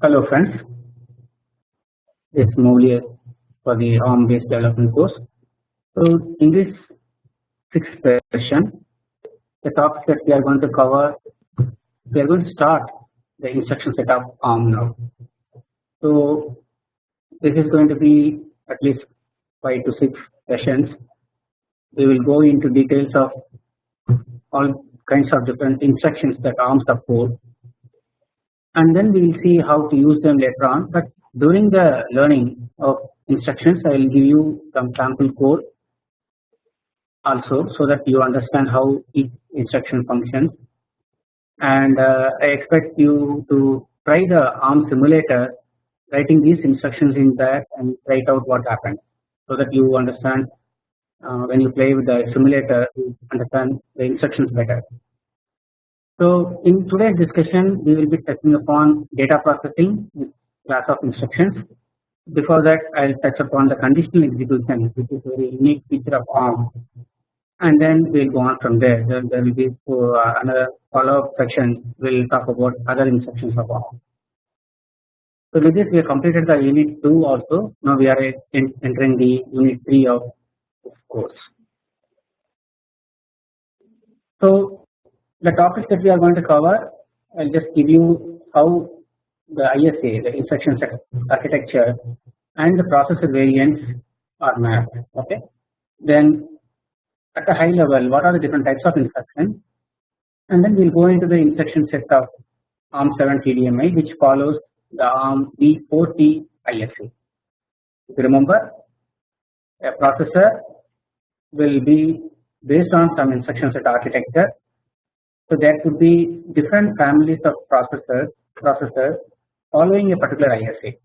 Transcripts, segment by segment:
Hello friends, is Moulier for the ARM based development course. So in this sixth session, the topics that we are going to cover, we are going to start the instruction set of ARM now. So this is going to be at least 5 to 6 sessions. We will go into details of all kinds of different instructions that ARM support and then we will see how to use them later on. But during the learning of instructions, I will give you some sample code also so that you understand how each instruction functions and uh, I expect you to try the ARM simulator writing these instructions in that and write out what happened so that you understand when you play with the simulator you understand the instructions better. So in today's discussion we will be touching upon data processing class of instructions. Before that I will touch upon the conditional execution which is a very unique feature of ARM and then we will go on from there. Then there will be uh, another follow up section we will talk about other instructions of ARM. So with this we have completed the unit 2 also now we are entering the unit 3 of this course. So the topics that we are going to cover I will just give you how the ISA the instruction set architecture and the processor variants are mapped okay. Then at a high level what are the different types of instructions and then we will go into the instruction set of ARM7 TDMI which follows the ARM v4t ISA. If you remember a processor will be based on some instruction set architecture. So there could be different families of processors processors following a particular ISA.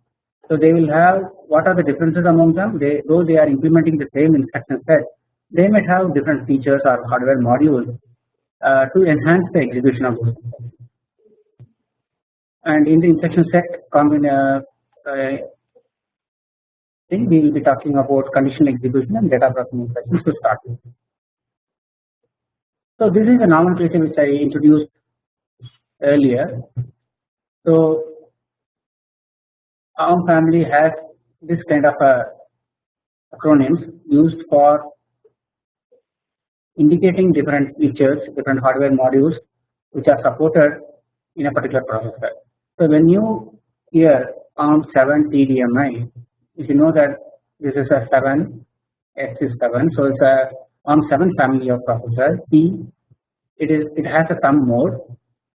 So they will have what are the differences among them they though they are implementing the same instruction set they might have different features or hardware modules uh, to enhance the execution of those and in the instruction set uh, uh, thing we will be talking about conditional execution and data processing instructions to start with. So this is the nomenclature which I introduced earlier. So ARM family has this kind of a acronyms used for indicating different features, different hardware modules which are supported in a particular processor. So when you hear ARM7 TDMI, if you know that this is a 7, X is 7, so it's a ARM7 family of processor. T it is it has a thumb mode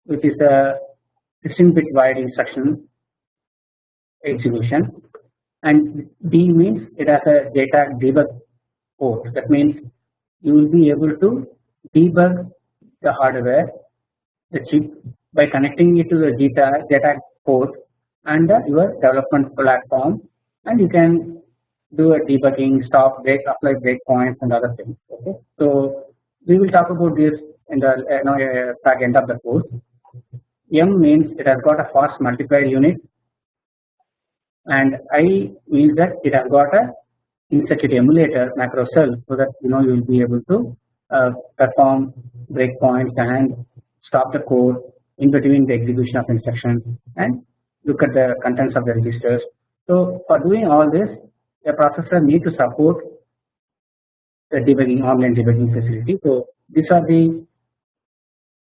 which is a 16 bit wide instruction execution and D means it has a data debug port that means you will be able to debug the hardware the chip by connecting it to the data data port and your development platform and you can do a debugging stop break apply breakpoints and other things okay. So we will talk about this in the you know, uh, end of the course. M means it has got a fast multiplier unit and I means that it has got a in-circuit emulator macro cell so that you know you will be able to uh, perform breakpoints and stop the code in between the execution of instructions and look at the contents of the registers. So for doing all this a processor need to support the debugging online debugging facility. So these are the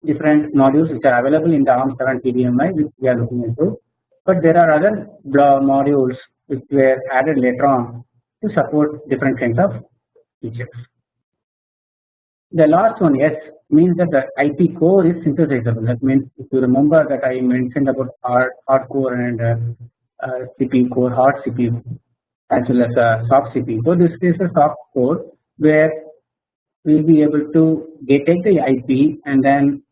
different modules which are available in the ARM7 TDMI which we are looking into but there are other modules which were added later on to support different kinds of features. The last one S means that the IP core is synthesizable that means if you remember that I mentioned about hard, core and uh, CPU core hard CPU as well as uh, soft CPU. So this is a soft core where we will be able to get take the IP and then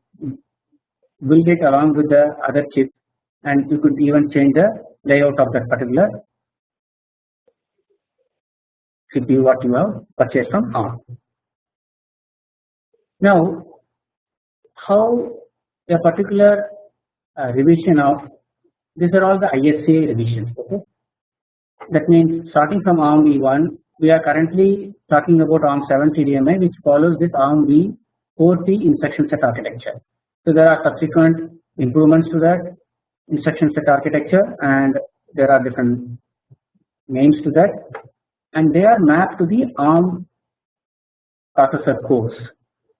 build it along with the other chip and you could even change the layout of that particular CPU what you have purchased from ARM. Now how a particular uh, revision of these are all the ISA revisions okay. That means starting from ARM v1 we are currently talking about ARM 7 TDMI which follows this ARM v4t instruction set architecture. So there are subsequent improvements to that instruction set architecture and there are different names to that and they are mapped to the ARM processor cores.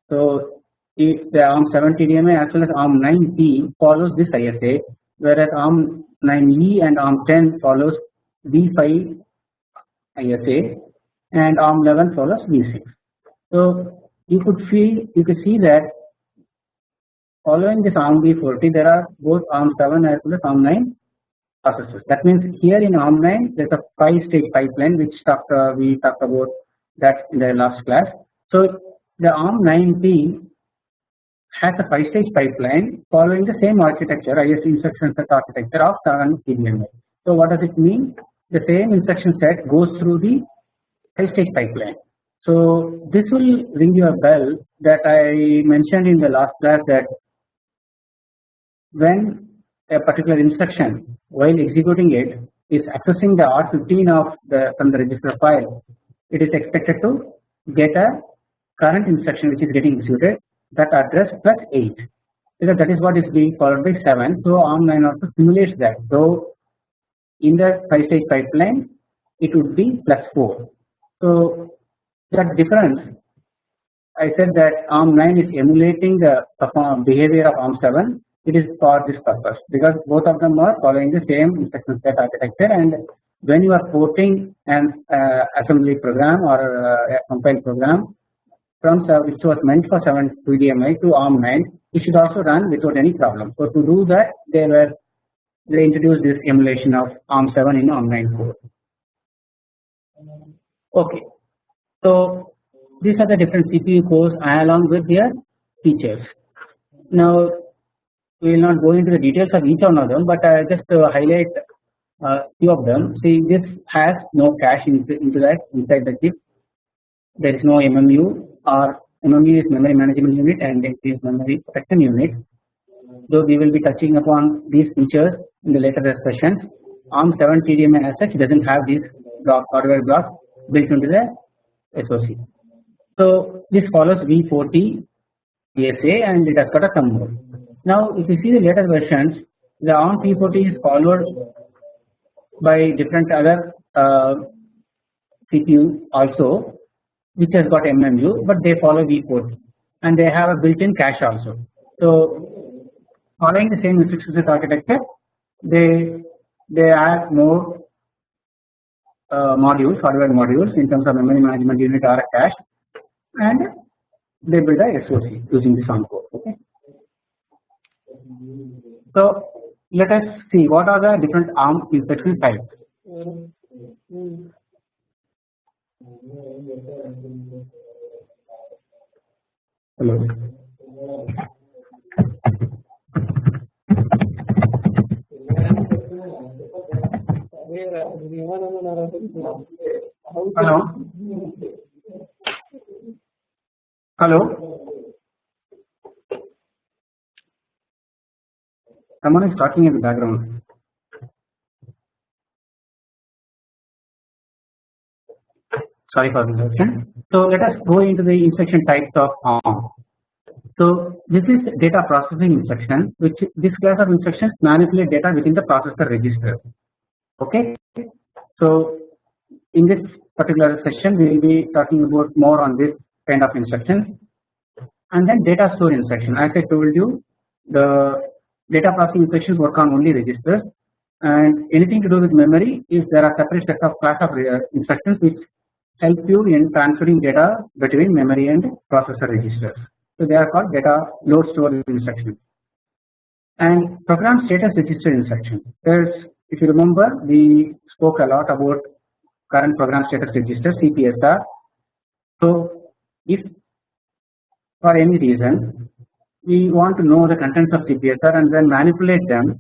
So if the ARM 7 TDMA as well as ARM 9P follows this ISA whereas ARM 9E and ARM 10 follows V5 ISA and ARM 11 follows V6. So you could see you could see that following this ARM V4T there are both ARM 7 as well as ARM 9 processors. That means here in ARM 9 there is a 5 stage pipeline which talked, uh, we talked about that in the last class. So the ARM 9P has a 5 stage pipeline following the same architecture IS instruction set architecture of 7 TDMA. So what does it mean? The same instruction set goes through the 5 stage pipeline. So this will ring you a bell that I mentioned in the last class that when a particular instruction while executing it is accessing the R15 of the from the register file, it is expected to get a current instruction which is getting executed that address plus 8 because that is what is being followed by 7. So ARM 9 also simulates that. So in the 5 stage pipeline it would be plus 4. So that difference I said that ARM 9 is emulating the behavior of ARM 7 it is for this purpose because both of them are following the same instruction set architecture and when you are porting an uh, assembly program or uh, a compile program from which was meant for 7 TDMA to ARM 9 it should also run without any problem. So to do that they were they introduced this emulation of ARM 7 in ARM 9 core. Okay, so these are the different CPU cores along with their features. Now we will not go into the details of each one of them, but I just uh, highlight uh, few of them. See, this has no cache into, into that inside the chip. There is no MMU or MMU memory management unit and is memory protection unit. Though we will be touching upon these features in the later discussions. ARM 7 TDMA as such does not have these block hardware blocks built into the SOC. So this follows V4T ESA and it has got a thumb mode. Now if you see the later versions the ARM V4T is followed by different other uh, CPU also which has got MMU but they follow V4T and they have a built in cache also. So following the same instruction architecture they they add more uh, modules hardware modules in terms of memory management unit or a cache and they build a SOC using this ARM code okay. So let us see what are the different ARM instruction types. Hello. Hello. Hello. Someone is talking in the background. Sorry for the interruption. So let us go into the instruction types of ARM. So this is data processing instruction which this class of instructions manipulate data within the processor register. Okay. So in this particular session we will be talking about more on this kind of instructions and then data store instruction as I told you the data processing instructions work on only registers and anything to do with memory is there are separate set of class of uh, instructions which help you in transferring data between memory and processor registers. So they are called data load store instruction and program status register instruction. There's if you remember we spoke a lot about current program status register CPSR. So if for any reason we want to know the contents of CPSR and then manipulate them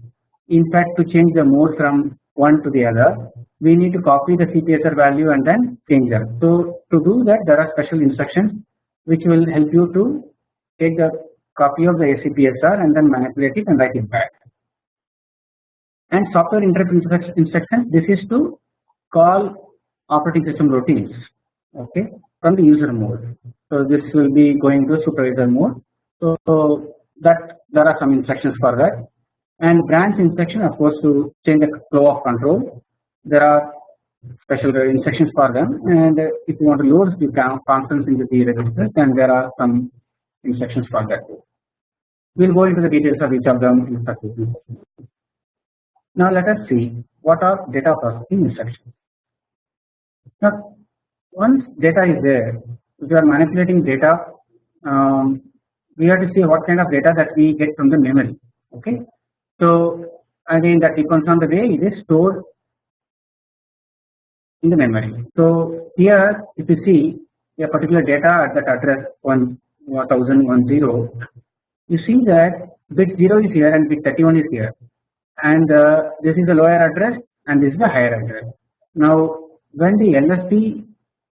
in fact to change the mode from one to the other we need to copy the CPSR value and then change them. So to do that there are special instructions which will help you to take the copy of the CPSR and then manipulate it and write it back. And software interrupt instruction this is to call operating system routines okay from the user mode. So this will be going to supervisor mode so that there are some instructions for that and branch instruction of course to change the flow of control there are special instructions for them and if you want to load the constants into the register then there are some instructions for that too. We will go into the details of each of them in successive Now let us see what are data processing instructions. Now once data is there if you are manipulating data um, we have to see what kind of data that we get from the memory okay. So again that depends on the way it is stored in the memory. So here if you see a particular data at that address 1010 you see that bit 0 is here and bit 31 is here and uh, this is the lower address and this is the higher address. Now when the LSB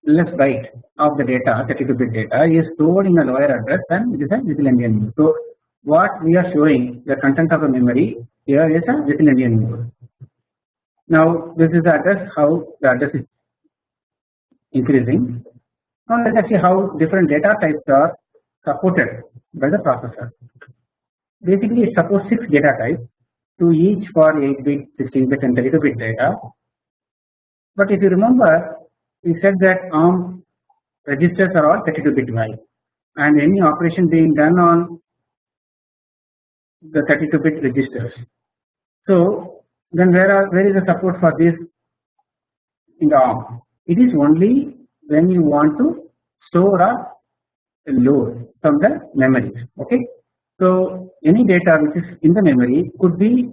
LS byte of the data 32 bit data is stored in the lower address then it is a little endian So what we are showing the content of the memory here is a little endian mode. Now this is the address how the address is increasing. Now let us see how different data types are supported by the processor. Basically it supports 6 data types to each for 8 bit, 16 bit and 32 bit data. But if you remember we said that ARM registers are all 32 bit wide and any operation being done on the 32 bit registers. So then where are where is the support for this in the ARM? It is only when you want to store or load from the memory. Okay. So any data which is in the memory could be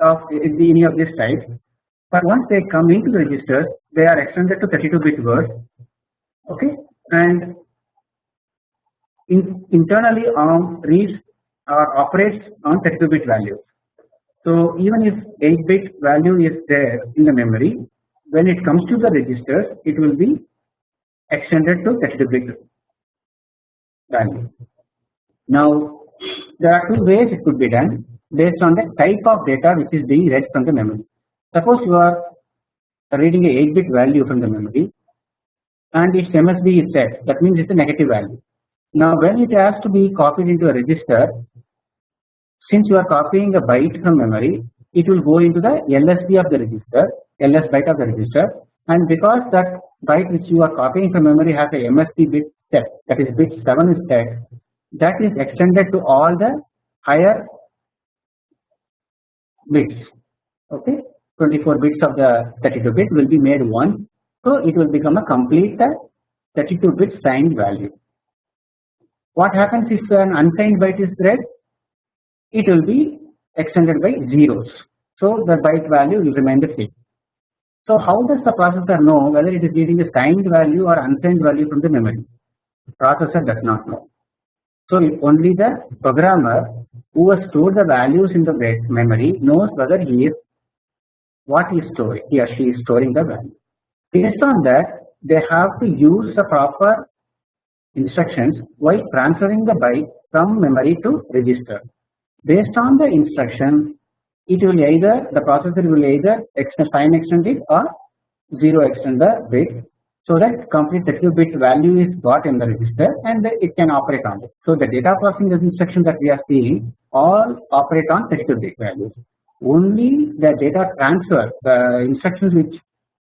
of any of this type, but once they come into the registers, they are extended to 32 bit words. Okay, and in, internally ARM reads or operates on 32 bit values. So even if 8 bit value is there in the memory when it comes to the registers it will be extended to 32 bit value. Now there are two ways it could be done based on the type of data which is being read from the memory. Suppose you are reading a 8 bit value from the memory and its MSB is set that means it is a negative value. Now when it has to be copied into a register since you are copying a byte from memory it will go into the LSB of the register LS byte of the register. And because that byte which you are copying from memory has a MSB bit set that is bit 7 is set that is extended to all the higher bits. Okay? 24 bits of the 32 bit will be made 1 so it will become a complete 32 bit signed value. What happens if an unsigned byte is read it will be extended by zeros. So the byte value will remain the same. So how does the processor know whether it is reading a signed value or unsigned value from the memory? The processor does not know. So only the programmer who has stored the values in the memory knows whether he is what he is storing he or she is storing the value. Based on that they have to use the proper instructions while transferring the byte from memory to register. Based on the instruction, it will either the processor will either extend sign extend it or 0 extend the bit so that complete 32 bit value is got in the register and it can operate on it. So the data processing instruction that we are seeing all operate on 32 bit values. Only the data transfer the instructions which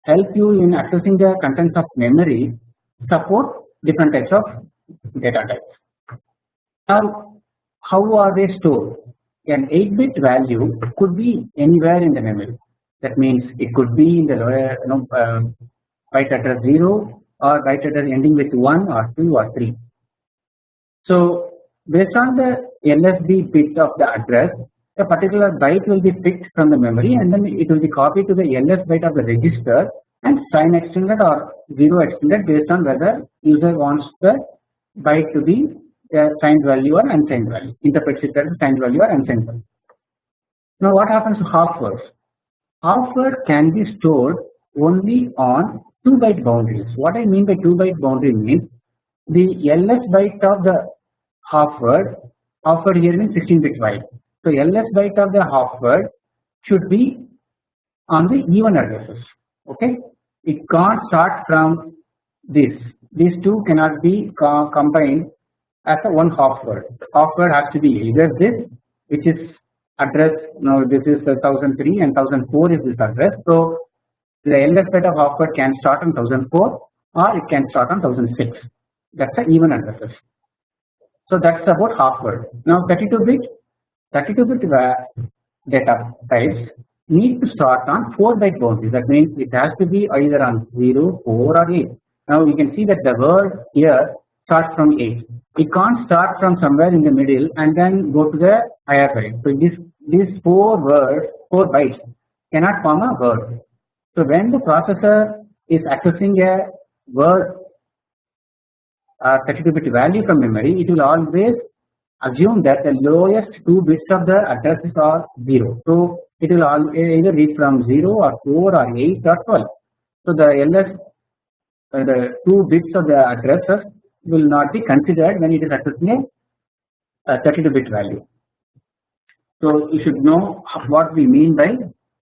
help you in accessing the contents of memory support different types of data types. Now how are they stored? An 8 bit value could be anywhere in the memory that means it could be in the lower you know uh, byte address 0 or byte address ending with 1 or 2 or 3. So based on the LSB bit of the address a particular byte will be picked from the memory and then it will be copied to the LS byte of the register and sign extended or 0 extended based on whether user wants the byte to be Uh, signed value or unsigned value interprets it as signed value or unsigned value. Now what happens to half words? Half word can be stored only on 2 byte boundaries. What I mean by 2 byte boundary means the LS byte of the half word half word here means 16 bit wide. So LS byte of the half word should be on the even addresses okay it can't start from this these two cannot be co combined as a one half word. Half word has to be either this which is address now this is uh, 1003 and 1004 is this address. So the LS set of half word can start on 1004 or it can start on 1006 that is a even addresses. So that is about half word. Now 32 bit 32 bit uh, data types need to start on 4 byte boundaries that means it has to be either on 0, 4 or 8. Now you can see that the word here starts from 8. It can't start from somewhere in the middle and then go to the higher. So this these 4 words 4 bytes cannot form a word. So when the processor is accessing a word uh, 32 bit value from memory it will always assume that the lowest 2 bits of the addresses are 0. So it will either read from 0 or 4 or 8 or 12. So the LS uh, the 2 bits of the addresses will not be considered when it is accessing a 32 bit value. So you should know what we mean by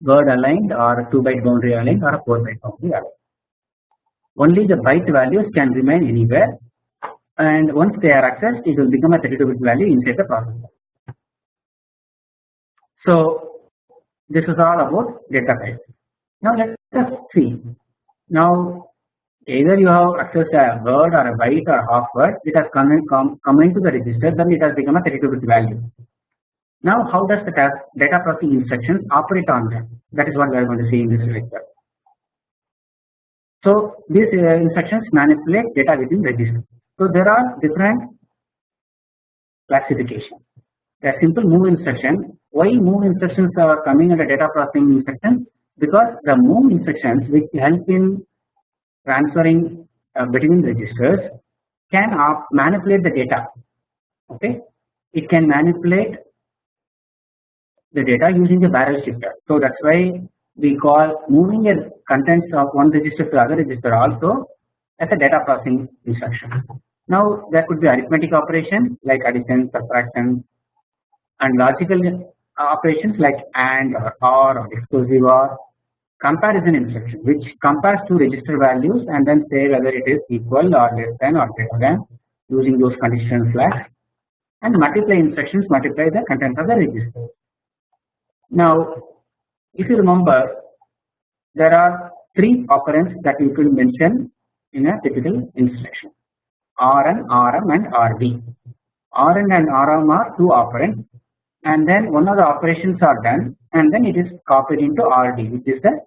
word aligned or 2 byte boundary aligned or a 4 byte boundary aligned. Only the byte values can remain anywhere and once they are accessed it will become a 32 bit value inside the processor. So this is all about data type. Now let us see. Now either you have accessed a word or a byte or half word it has come, in, come, come into the register then it has become a 32 bit value. Now how does the data processing instructions operate on them that is what we are going to see in this lecture. So these uh, instructions manipulate data within register. So there are different classifications. A simple move instruction. Why move instructions are coming under data processing instructions? Because the move instructions which help in transferring uh, between registers can manipulate the data. Okay, it can manipulate the data using the barrel shifter. So that's why we call moving the contents of one register to other register also as a data processing instruction. Now there could be arithmetic operation like addition, subtraction and logical operations like AND or OR or exclusive OR comparison instruction which compares two register values and then say whether it is equal or less than or greater than using those conditional flags and multiply instructions multiply the content of the register. Now if you remember there are three operands that you could mention in a typical instruction Rn, Rm and Rd. Rn and Rm are two operands and then one of the operations are done and then it is copied into Rd which is the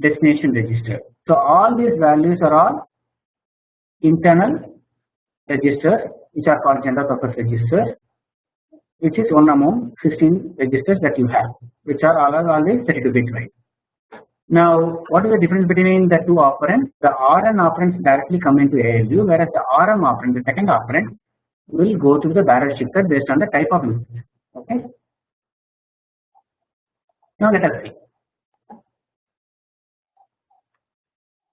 destination register. So all these values are all internal registers which are called general purpose registers which is one among 16 registers that you have which are all are always 32 bit wide. Now what is the difference between the two operands? The Rn operands directly come into ALU whereas the Rm operand the second operand will go to the barrel shifter based on the type of input. Okay. Now let us see.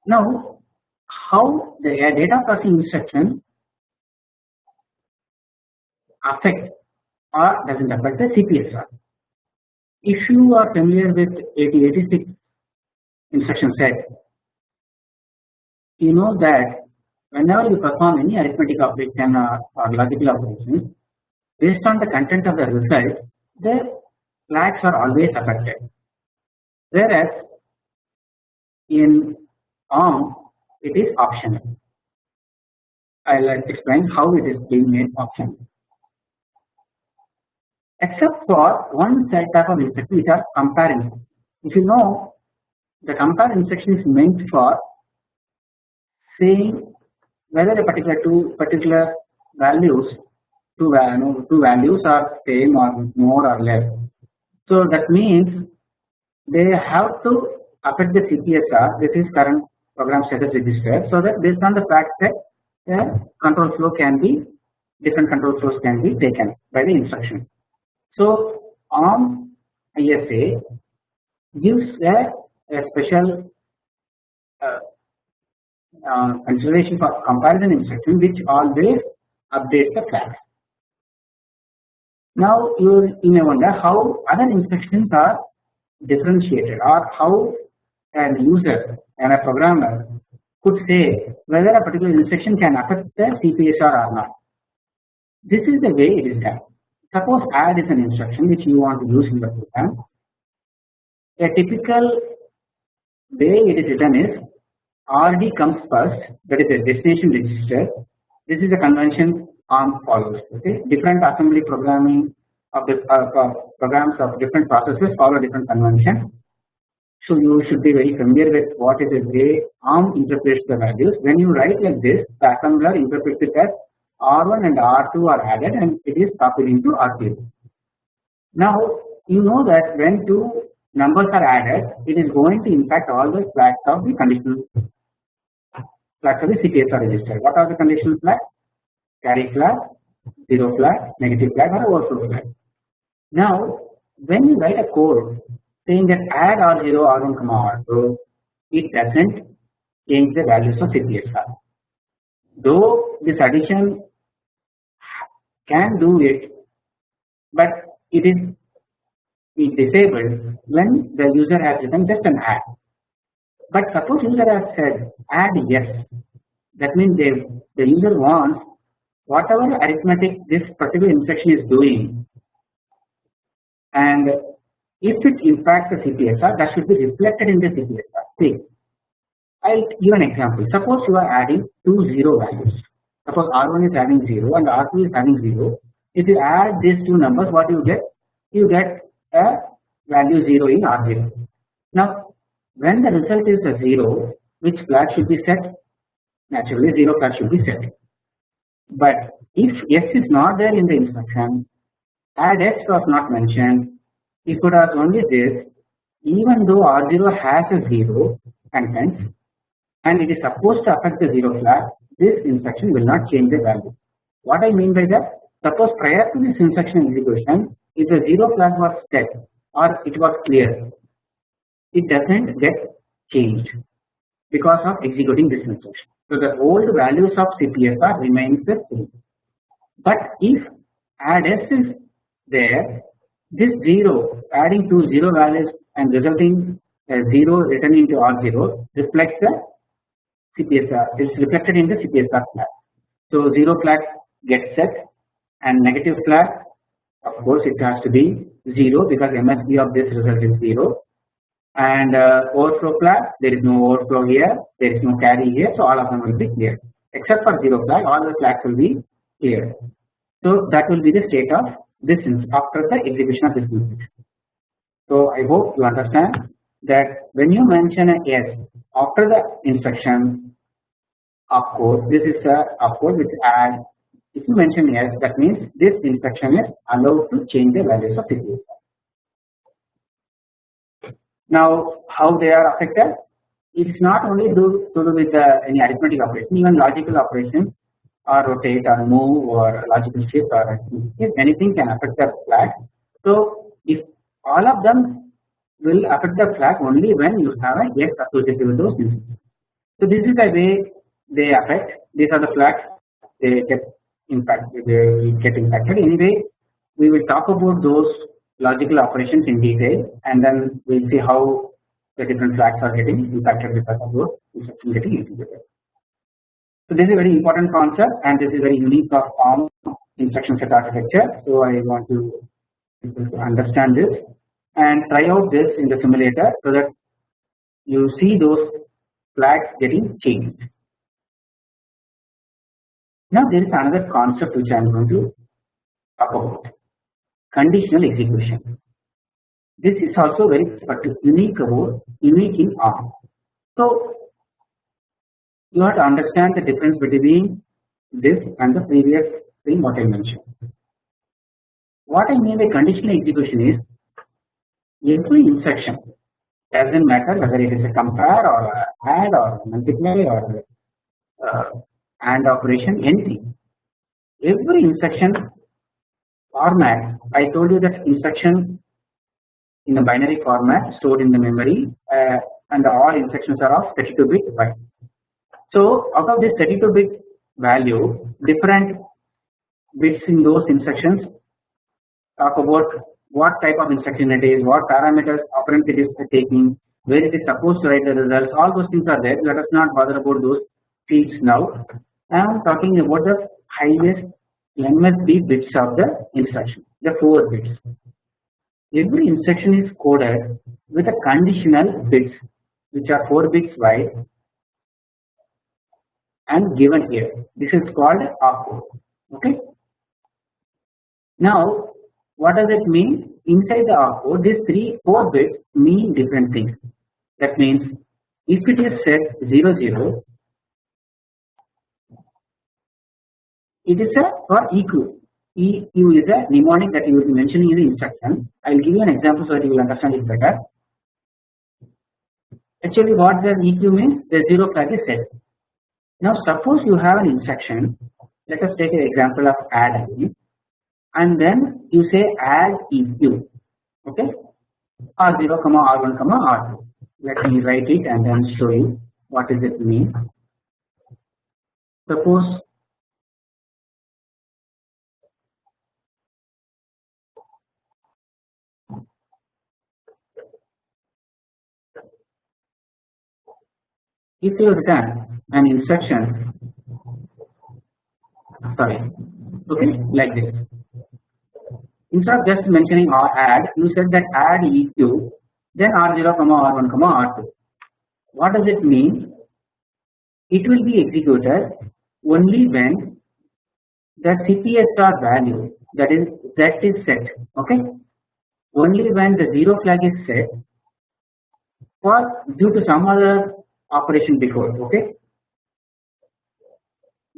Now how the data processing instruction affect or doesn't affect the CPSR. If you are familiar with 8086 instruction set, you know that whenever you perform any arithmetic operation or, uh, or logical operations, based on the content of the result, the flags are always affected. Whereas in ARM it is optional. I will uh, explain how it is being made optional. Except for one type of instruction which are comparing. If you know the compare instruction is meant for saying whether a particular two particular values two, two values are same or more or less. So that means they have to affect the CPSR this is current program status register so that based on the fact that the control flow can be different control flows can be taken by the instruction. So ARM ISA gives a, a special uh, uh, consideration for comparison instruction which always updates the flags. Now you, you may wonder how other instructions are differentiated or how an user and a programmer could say whether a particular instruction can affect the CPSR or not. This is the way it is done. Suppose add is an instruction which you want to use in the program. A typical way it is written is RD comes first that is a destination register. This is a convention ARM follows. Okay, different assembly programming of the uh, uh, programs of different processes follow different convention. So you should be very familiar with what is the way ARM interprets the values. When you write like this, the assembler interprets it as R1 and R2 are added and it is copied into R0. Now you know that when two numbers are added, it is going to impact all the flags of the conditional flags of the CPSR register. What are the conditional flags? Carry flag, zero flag, negative flag or overflow flag. Now when you write a code saying that add R0, R1, R2, it doesn't change the values of CPSR. Though this addition can do it, but it is disabled when the user has written just an add. But suppose user has said add S, that means they, the user wants whatever arithmetic this particular instruction is doing and if it impacts the CPSR that should be reflected in the CPSR. See, I'll give an example. Suppose you are adding two zero values. Suppose R1 is having 0 and R2 is having 0. If you add these two numbers, what you get? You get a value 0 in R0. Now, when the result is a 0, which flag should be set? Naturally, 0 flag should be set. But if S is not there in the instruction, add S was not mentioned, if it was only this, even though R0 has a 0 contents and it is supposed to affect the 0 flag, this instruction will not change the value. What I mean by that? Suppose prior to this instruction execution, if the 0 flag was set or it was clear, it doesn't get changed because of executing this instruction. So the old values of CPSR remains the same. But if add S is there, this 0 adding two 0 values and resulting a 0 written into R0 reflects the CPSR is reflected in the CPSR flag. So 0 flag gets set and negative flag of course it has to be 0 because MSB of this result is 0 and uh, overflow flag there is no overflow here there is no carry here so all of them will be clear except for 0 flag all the flags will be clear. So that will be the state of this after the execution of this instruction. So I hope you understand that when you mention a S after the instruction of course this is a of course which add if you mention S that means this instruction is allowed to change the values of the CPSR. Now how they are affected it is not only do, to do with any arithmetic operation even logical operations or rotate or move or logical shift or anything can affect the flag. So if all of them will affect the flag only when you have a S associated with those instructions. So this is the way they affect these are the flags they get impacted they get impacted anyway we will talk about those logical operations in detail and then we will see how the different flags are getting impacted because of those instructions getting executed. So this is a very important concept and this is very unique of ARM instruction set architecture. So I want to understand this and try out this in the simulator so that you see those flags getting changed. Now there is another concept which I am going to talk about conditional execution. This is also very unique about unique in ARM. So you have to understand the difference between this and the previous thing what I mentioned. What I mean by conditional execution is every instruction doesn't matter whether it is a compare or a add or multiply or uh, AND operation anything. Every instruction format I told you that instruction in the binary format stored in the memory uh, and all instructions are of 32 bit byte. So out of this 32 bit value different bits in those instructions talk about what type of instruction it is, what parameters operand it is taking, where it is supposed to write the results all those things are there let us not bother about those fields now. I am talking about the highest MSB bits of the instruction, the 4 bits. Every instruction is coded with a conditional bits which are 4 bits wide and given here. This is called opcode. Okay. Now, what does it mean? Inside the opcode, these three, four bits mean different things. That means if it is set 0, 0, it is a for EQ. EQ is a mnemonic that you will be mentioning in the instruction. I will give you an example so that you will understand it better. Actually, what the EQ means? The zero flag is set. Now, suppose you have an instruction. Let us take an example of add and then you say add EQ. Okay, R0, comma R1, comma R2. Let me write it and then show you what does it mean. Suppose if you return an instruction. Sorry. Okay like this. Instead of just mentioning or add you said that add eq then r0 comma r1 comma r2 what does it mean? It will be executed only when the CPSR value that is that is set okay? Only when the zero flag is set for due to some other operation before okay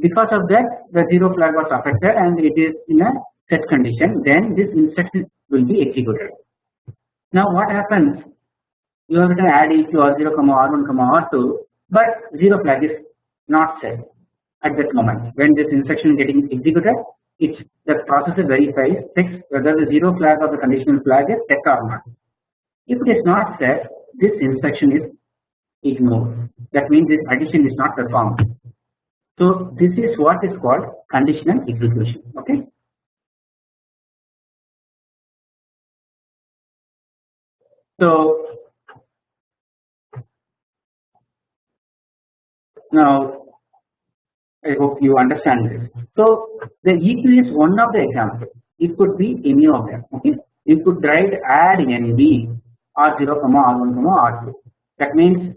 because of that the zero flag was affected and it is in a set condition then this instruction will be executed now what happens you have to add eq r0 comma r1 comma r2 but zero flag is not set at that moment when this instruction is getting executed it's the processor verifies checks whether the zero flag or the conditional flag is set or not if it is not set this instruction is ignored. That means this addition is not performed. So this is what is called conditional execution. Okay. So now I hope you understand this. So the EQ is one of the examples. It could be any of them. Okay. You could write add NV R0 comma R1 comma R2. That means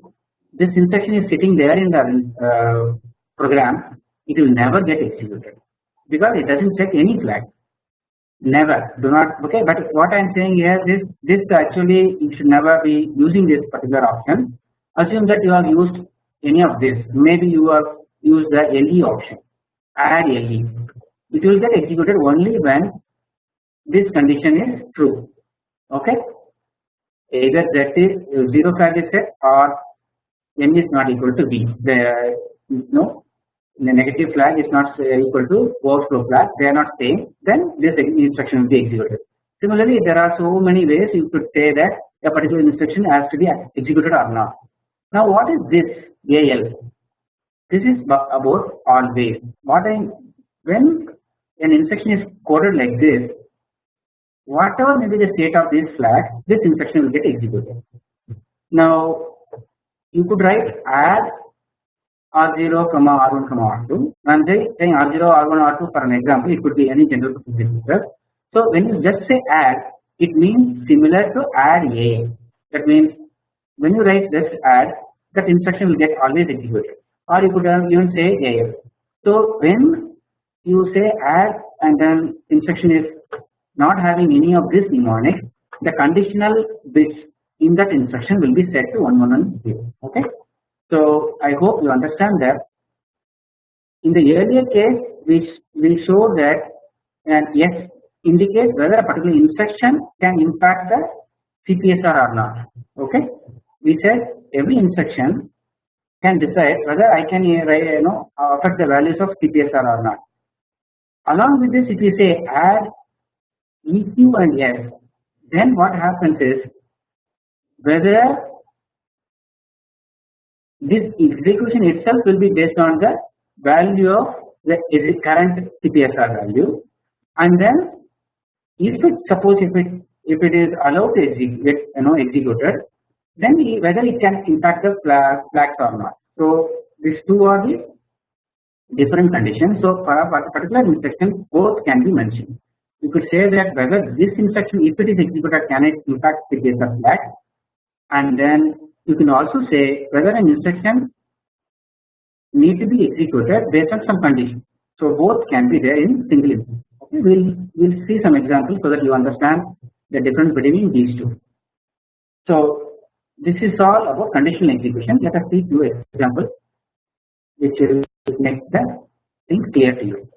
this instruction is sitting there in the uh, program it will never get executed. Because it does not check any flag. Never. Do not okay but what I am saying here is this actually you should never be using this particular option. Assume that you have used any of this. Maybe you have used the LE option. Add LE it will get executed only when this condition is true. Okay? Either that is zero flag is set or n is not equal to b. The no the negative flag is not uh, equal to overflow flag. They are not same. Then this instruction will be executed. Similarly, there are so many ways you could say that a particular instruction has to be executed or not. Now, what is this AL? This is about always. What I when an instruction is coded like this, whatever may be the state of this flag, this instruction will get executed. Now, you could write add r0 comma r1 comma r2 and say saying r0 r1 r2 for an example it could be any general purpose register. So when you just say add it means similar to add a that means when you write just add that instruction will get always executed or you could even say a. So when you say add and then instruction is not having any of this mnemonic the conditional bits in that instruction will be set to 1110 okay. So I hope you understand that in the earlier case we we show that and S indicates whether a particular instruction can impact the CPSR or not okay. We said every instruction can decide whether I can uh, you know affect the values of CPSR or not. Along with this if you say add EQ and S then what happens is whether this execution itself will be based on the value of the current CPSR value and then if it suppose if it if it is allowed to execute you know executed then whether it can impact the flag, flags or not. So these two are the different conditions. So for a particular instruction both can be mentioned. You could say that whether this instruction if it is executed can it impact the case of flag and then you can also say whether an instruction need to be executed based on some condition. So both can be there in single instance. Okay, we'll we'll see some examples so that you understand the difference between these two. So this is all about conditional execution. Let us see two examples which will make the thing clear to you.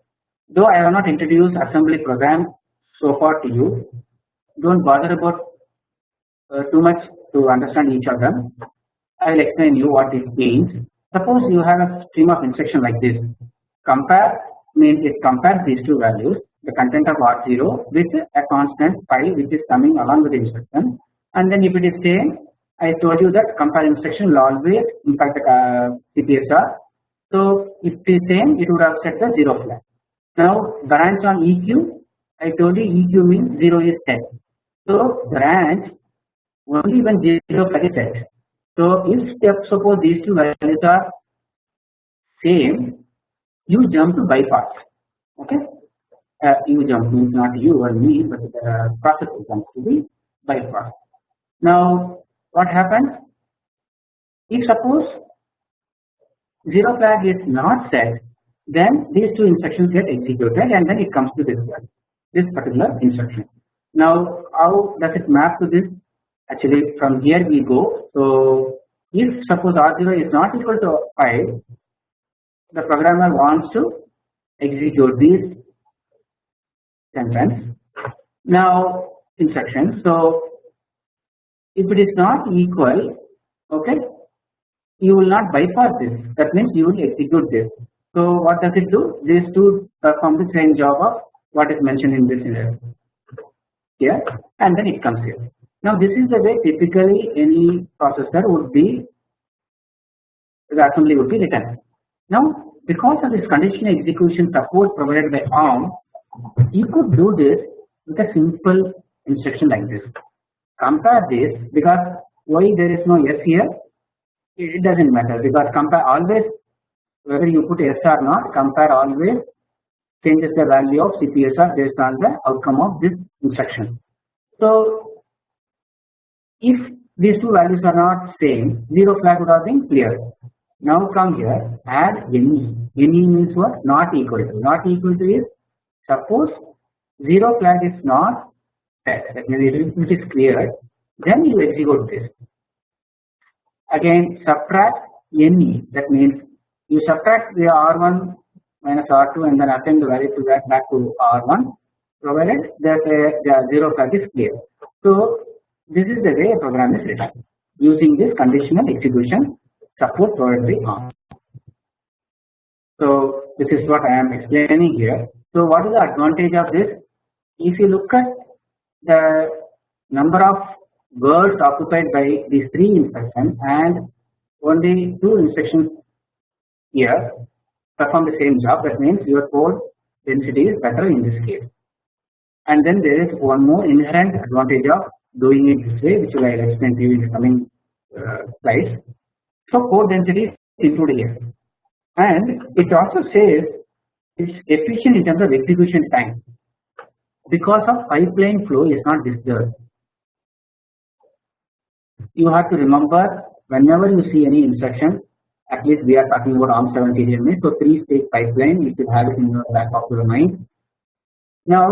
Though I have not introduced assembly program so far to you, don't bother about uh, too much to understand each of them. I will explain you what it means. Suppose you have a stream of instruction like this. Compare means it compares these two values, the content of R0 with a constant file which is coming along with the instruction, and then if it is same, I told you that compare instruction will always impact the uh, CPSR. So if it is same, it would have set the zero flag. Now branch on EQ, I told you EQ means zero is set. So branch only when zero flag is set. So if step suppose these two values are same, you jump to bypass. Okay, uh, you jump means not you or me, but the process jumps to the bypass. Now what happens? If suppose zero flag is not set, then these two instructions get executed and then it comes to this one, this particular instruction. Now how does it map to this? Actually from here we go. So if suppose R0 is not equal to 5, the programmer wants to execute these sentence. Now instructions. So if it is not equal, okay, you will not bypass this. That means you will execute this. So what does it do? These two perform the same job of what is mentioned in this here, and then it comes here. Now this is the way typically any processor would be the assembly would be written. Now because of this conditional execution support provided by ARM, you could do this with a simple instruction like this. Compare this because why there is no S here? It doesn't matter because compare always whether you put S or not, compare always changes the value of CPSR based on the outcome of this instruction. So if these two values are not same, zero flag would have been cleared. Now come here, add any. Any means what? Not equal to. Not equal to is suppose zero flag is not set, that means it is cleared, then you execute this. Again, subtract any. That means you subtract the R1 minus R2 and then append the value to that back to R1 provided that uh, the zero flag is clear. So this is the way a program is written using this conditional execution support provided by ARM. So this is what I am explaining here. So what is the advantage of this? If you look at the number of words occupied by these three instructions and only two instructions here perform the same job that means your code density is better in this case and then there is one more inherent advantage of doing it this way which I will explain to you in the coming uh, slides. So code density is included here and it also says it's efficient in terms of execution time because of pipeline flow is not disturbed. You have to remember whenever you see any instruction at least we are talking about ARM7TDMI so 3 stage pipeline you should have it in your back of your mind. Now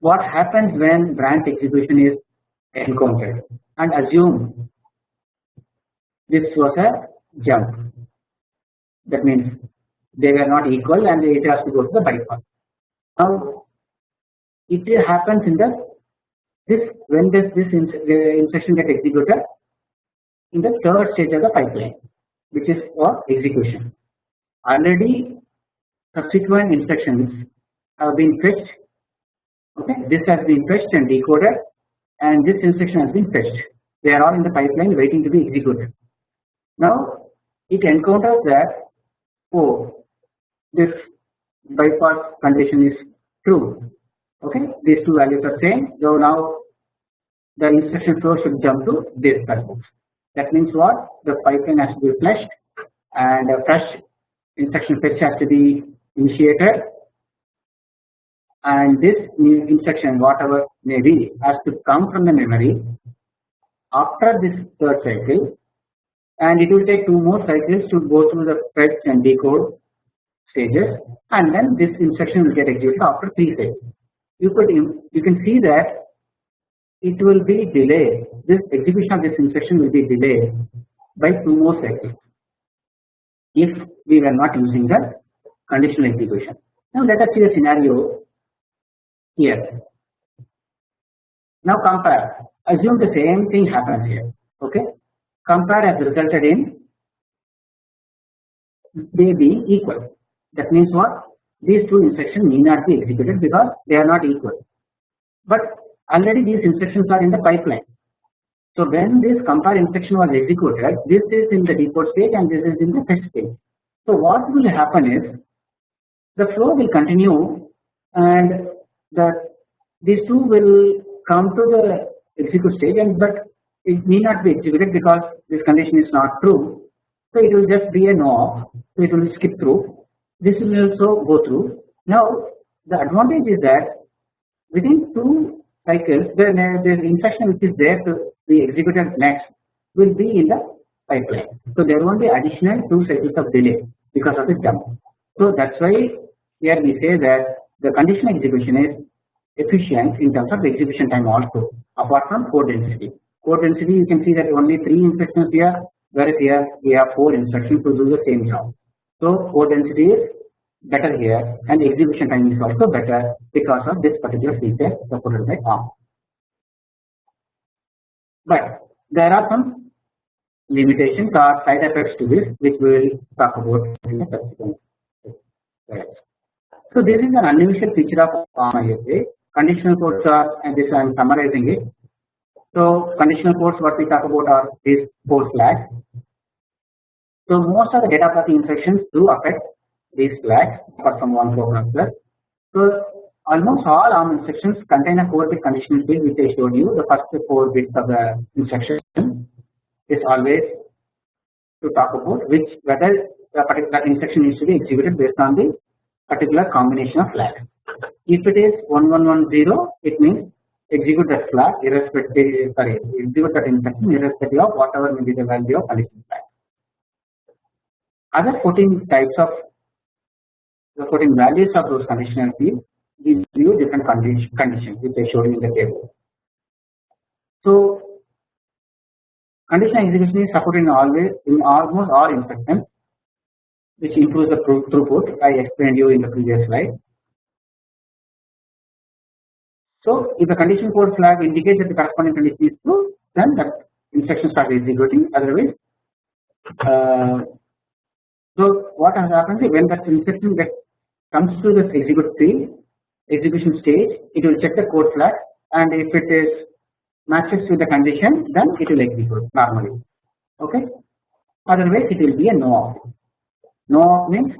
what happens when branch execution is encountered. And assume this was a jump. That means they were not equal and it has to go to the bypass. Now it happens in the this when does this instruction get executed in the third stage of the pipeline which is for execution. Already subsequent instructions have been fetched. Okay? This has been fetched and decoded and this instruction has been fetched. They are all in the pipeline waiting to be executed. Now it encounters that oh this bypass condition is true. Okay? These two values are same. So now the instruction flow should jump to this purpose that means what? The pipeline has to be flushed and a fresh instruction fetch has to be initiated and this instruction whatever may be has to come from the memory after this third cycle and it will take two more cycles to go through the fetch and decode stages and then this instruction will get executed after three cycles. You could you can see that it will be delayed this execution of this instruction will be delayed by two more cycles if we were not using the conditional execution. Now let us see a scenario here. Now compare assume the same thing happens here okay compare has resulted in they being equal that means what these two instructions need not be executed because they are not equal but already these instructions are in the pipeline. So when this compare instruction was executed this is in the decode stage and this is in the fetch stage. So what will happen is the flow will continue and the these two will come to the execute stage and but it need not be executed because this condition is not true. So it will just be a no. So it will skip through. This will also go through. Now the advantage is that within two cycles the, the instruction which is there to be executed next will be in the pipeline. So there won't be additional two cycles of delay because of the jump. So that's why here we say that the conditional execution is efficient in terms of execution time also apart from code density. Code density you can see that only 3 instructions here whereas here we have 4 instructions to do the same job. So code density is better here and execution time is also better because of this particular feature supported by ARM. But there are some limitations or side effects to this which we will talk about in the subsequent So this is an unusual feature of ARM ISA. Conditional codes are and this I am summarizing it. So conditional codes what we talk about are these four flags. So most of the data pathing instructions do affect these flags apart from one program plus. So almost all ARM instructions contain a 4 bit conditional field which I showed you the first 4 bits of the instruction is always to talk about which whether the particular instruction needs to be executed based on the particular combination of flags. If it is 1110 it means execute that flag irrespective sorry execute that instruction irrespective of whatever may be the value of conditional flag. Other 14 types of the putting values of those conditional fields gives you different condition, conditions which I showed you in the table. So conditional execution is supported in always in almost all instructions which improves the throughput I explained you in the previous slide. So if the condition code flag indicates that the corresponding condition is true then that instruction starts executing. Otherwise uh, so what has happened is when that instruction gets comes to this execute execution stage it will check the code flag and if it is matches with the condition then it will execute normally. Okay? Otherwise it will be a no op no means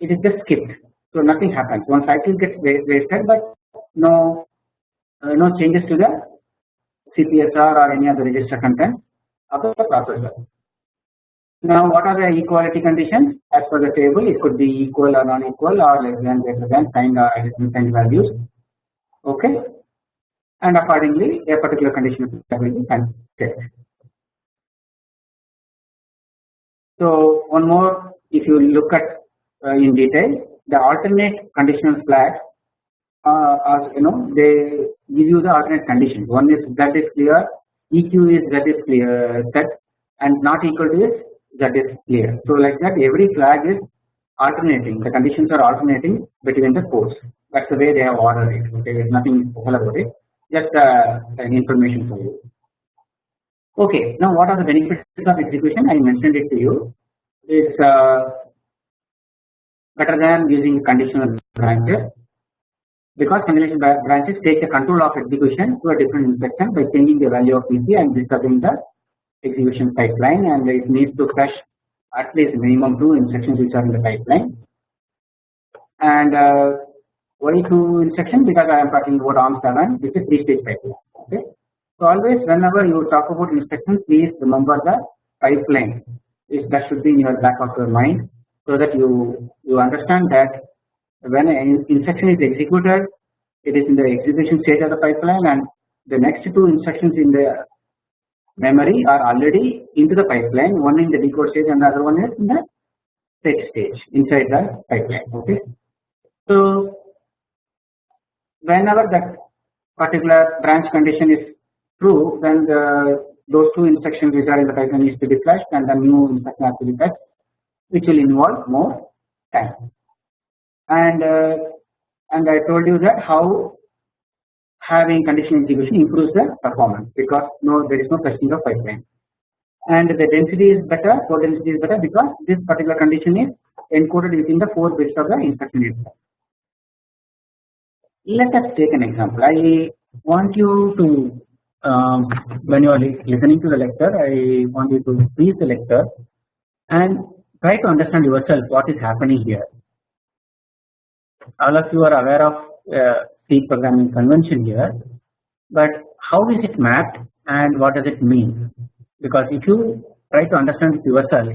it is just skipped. So nothing happens. One cycle gets wasted but no uh, no changes to the CPSR or any other register content of the processor. Now what are the equality conditions? As per the table it could be equal or non-equal or less than greater than kind or kind values. Okay? And accordingly a particular condition will be checked. So one more if you look at uh, in detail the alternate conditional flags uh, are you know they give you the alternate conditions one is that is clear EQ is that is clear set and not equal to is that is clear. So like that every flag is alternating. The conditions are alternating between the codes. That is the way they have ordered it. Okay there is nothing special about it. Just uh, an information for you. Okay. Now what are the benefits of execution? I mentioned it to you it's uh, better than using conditional branches. Because conditional branches take the control of execution to a different instruction by changing the value of PC and disturbing the execution pipeline and it needs to fetch at least minimum two instructions which are in the pipeline. And uh, why two instructions because I am talking about ARM 7 which is three stage pipeline okay. So always whenever you talk about instructions please remember the pipeline is that should be in your back of your mind so that you you understand that when an instruction is executed it is in the execution stage of the pipeline and the next two instructions in the memory are already into the pipeline one in the decode stage and the other one is in the fetch stage inside the pipeline okay. So whenever that particular branch condition is true then the those two instructions which are in the pipeline needs to be flushed and the new instruction has to be fetched which will involve more time. And uh, and I told you that how having conditional execution improves the performance because no there is no fetching of pipeline. And the density is better code density is better because this particular condition is encoded within the 4 bits of the instruction itself. Let us take an example. I want you to um, when you are listening to the lecture I want you to freeze the lecture and try to understand yourself what is happening here. All of you are aware of uh, C programming convention here, but how is it mapped and what does it mean? Because if you try to understand it yourself,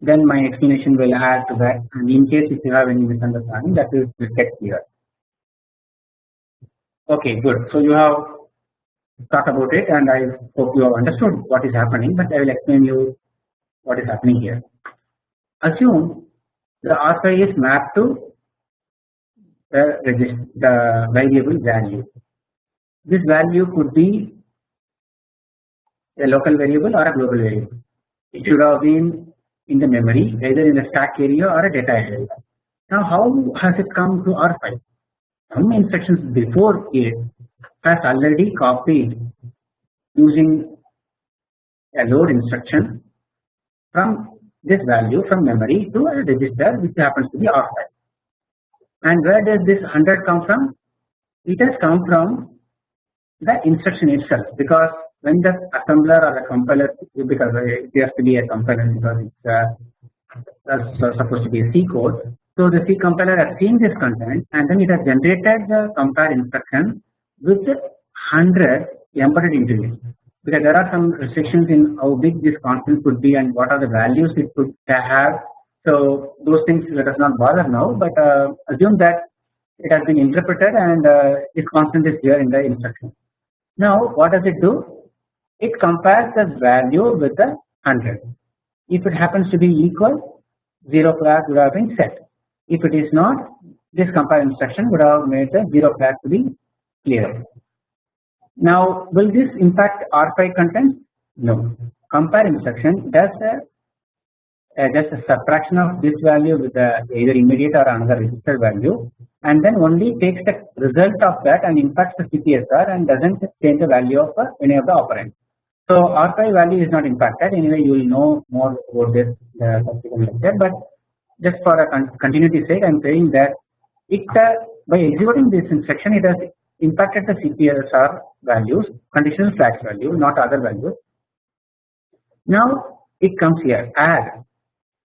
then my explanation will add to that and in case if you have any misunderstanding that will get clear. Okay good so you have thought about it and I hope you have understood what is happening but I will explain you what is happening here. Assume the R5 is mapped to the register the variable value. This value could be a local variable or a global variable. It should have been in the memory either in the stack area or a data area. Now how has it come to R5? Some instructions before it has already copied using a load instruction from this value from memory to a register which happens to be R5. And where does this 100 come from? It has come from the instruction itself because when the assembler or the compiler because it has to be a compiler because it's uh, supposed to be a C code. So the C compiler has seen this content and then it has generated the compare instruction with 100 embedded it because there are some restrictions in how big this constant could be and what are the values it could have. So those things let us not bother now, but uh, assume that it has been interpreted and uh, this constant is here in the instruction. Now what does it do? It compares the value with the 100. If it happens to be equal, 0 flag would have been set. If it is not, this compare instruction would have made the 0 flag to be clear. Now will this impact R5 content? No. Compare instruction does a, uh, does a subtraction of this value with the either immediate or another register value and then only takes the result of that and impacts the CPSR and doesn't change the value of uh, any of the operands. So R5 value is not impacted anyway you will know more about this uh, subsequent lecture but just for a con continuity sake I am saying that it uh, by executing this instruction it has impacted the CPSR values conditional flags value not other values. Now it comes here add.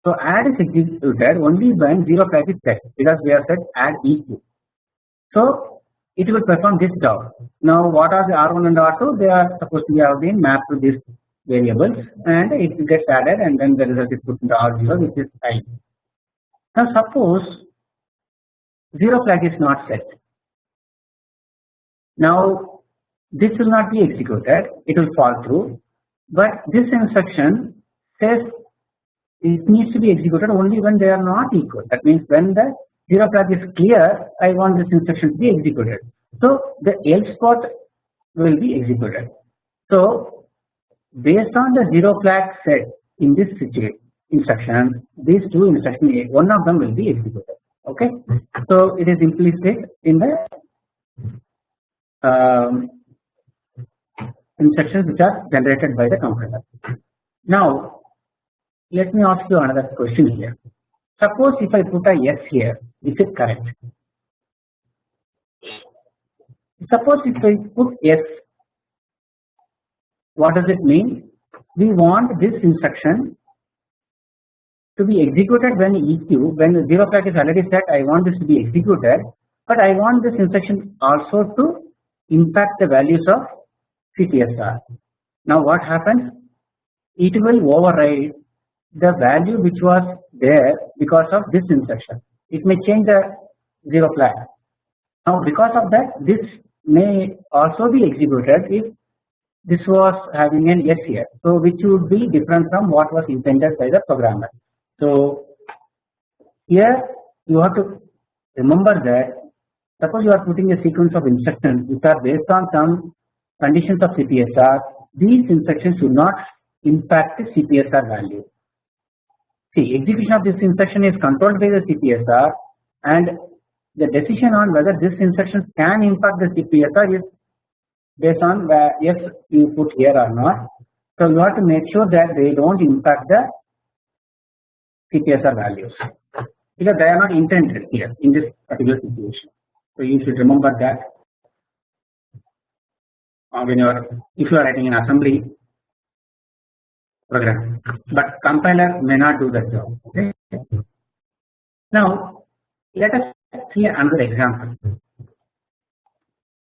So add is executed only when 0 flag is set because we have said add EQ. So it will perform this job. Now what are the R1 and R2? They are supposed to have been mapped to these variables and it gets added and then the result is put into R0 which is I. Now suppose 0 flag is not set now this will not be executed it will fall through but this instruction says it needs to be executed only when they are not equal that means when the 0 flag is clear I want this instruction to be executed. So the else spot will be executed. So based on the 0 flag set in this instruction these two instructions one of them will be executed okay. So it is implicit in the um, instructions which are generated by the compiler. Now let me ask you another question here. Suppose if I put a S here, is it correct? Suppose if I put S, what does it mean? We want this instruction to be executed when EQ, when zero flag is already set, I want this to be executed, but I want this instruction also to impact the values of CPSR. Now what happens? It will override the value which was there because of this instruction it may change the 0 flag now because of that this may also be executed if this was having an S here so which would be different from what was intended by the programmer so here you have to remember that suppose you are putting a sequence of instructions which are based on some conditions of CPSR these instructions should not impact the CPSR value see execution of this instruction is controlled by the CPSR and the decision on whether this instruction can impact the CPSR is based on where S you put here or not. So you have to make sure that they don't impact the CPSR values because they are not intended here in this particular situation. So you should remember that uh, when you are if you are writing an assembly program, but compiler may not do that job. Okay. Now let us see another example.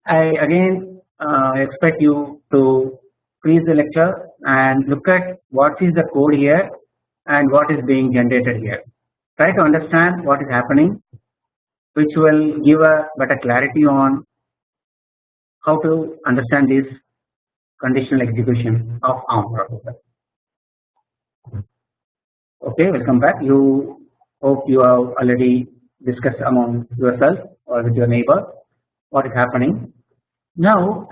I again uh, expect you to freeze the lecture and look at what is the code here and what is being generated here. Try to understand what is happening which will give a better clarity on how to understand this conditional execution of ARM processor. Okay, welcome back. You hope you have already discussed among yourself or with your neighbor what is happening. Now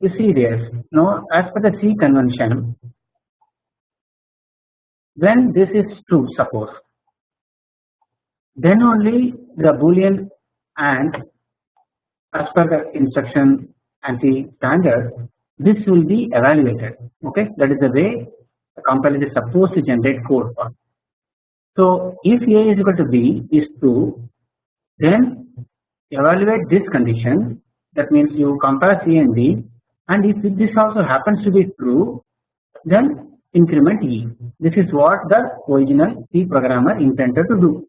you see this now as per the C convention when this is true suppose then only the boolean and as per the instruction ANSI standard this will be evaluated okay that is the way the compiler is supposed to generate code for. So if A is equal to B is true then evaluate this condition that means you compare C and D and if this also happens to be true then increment E this is what the original C programmer intended to do.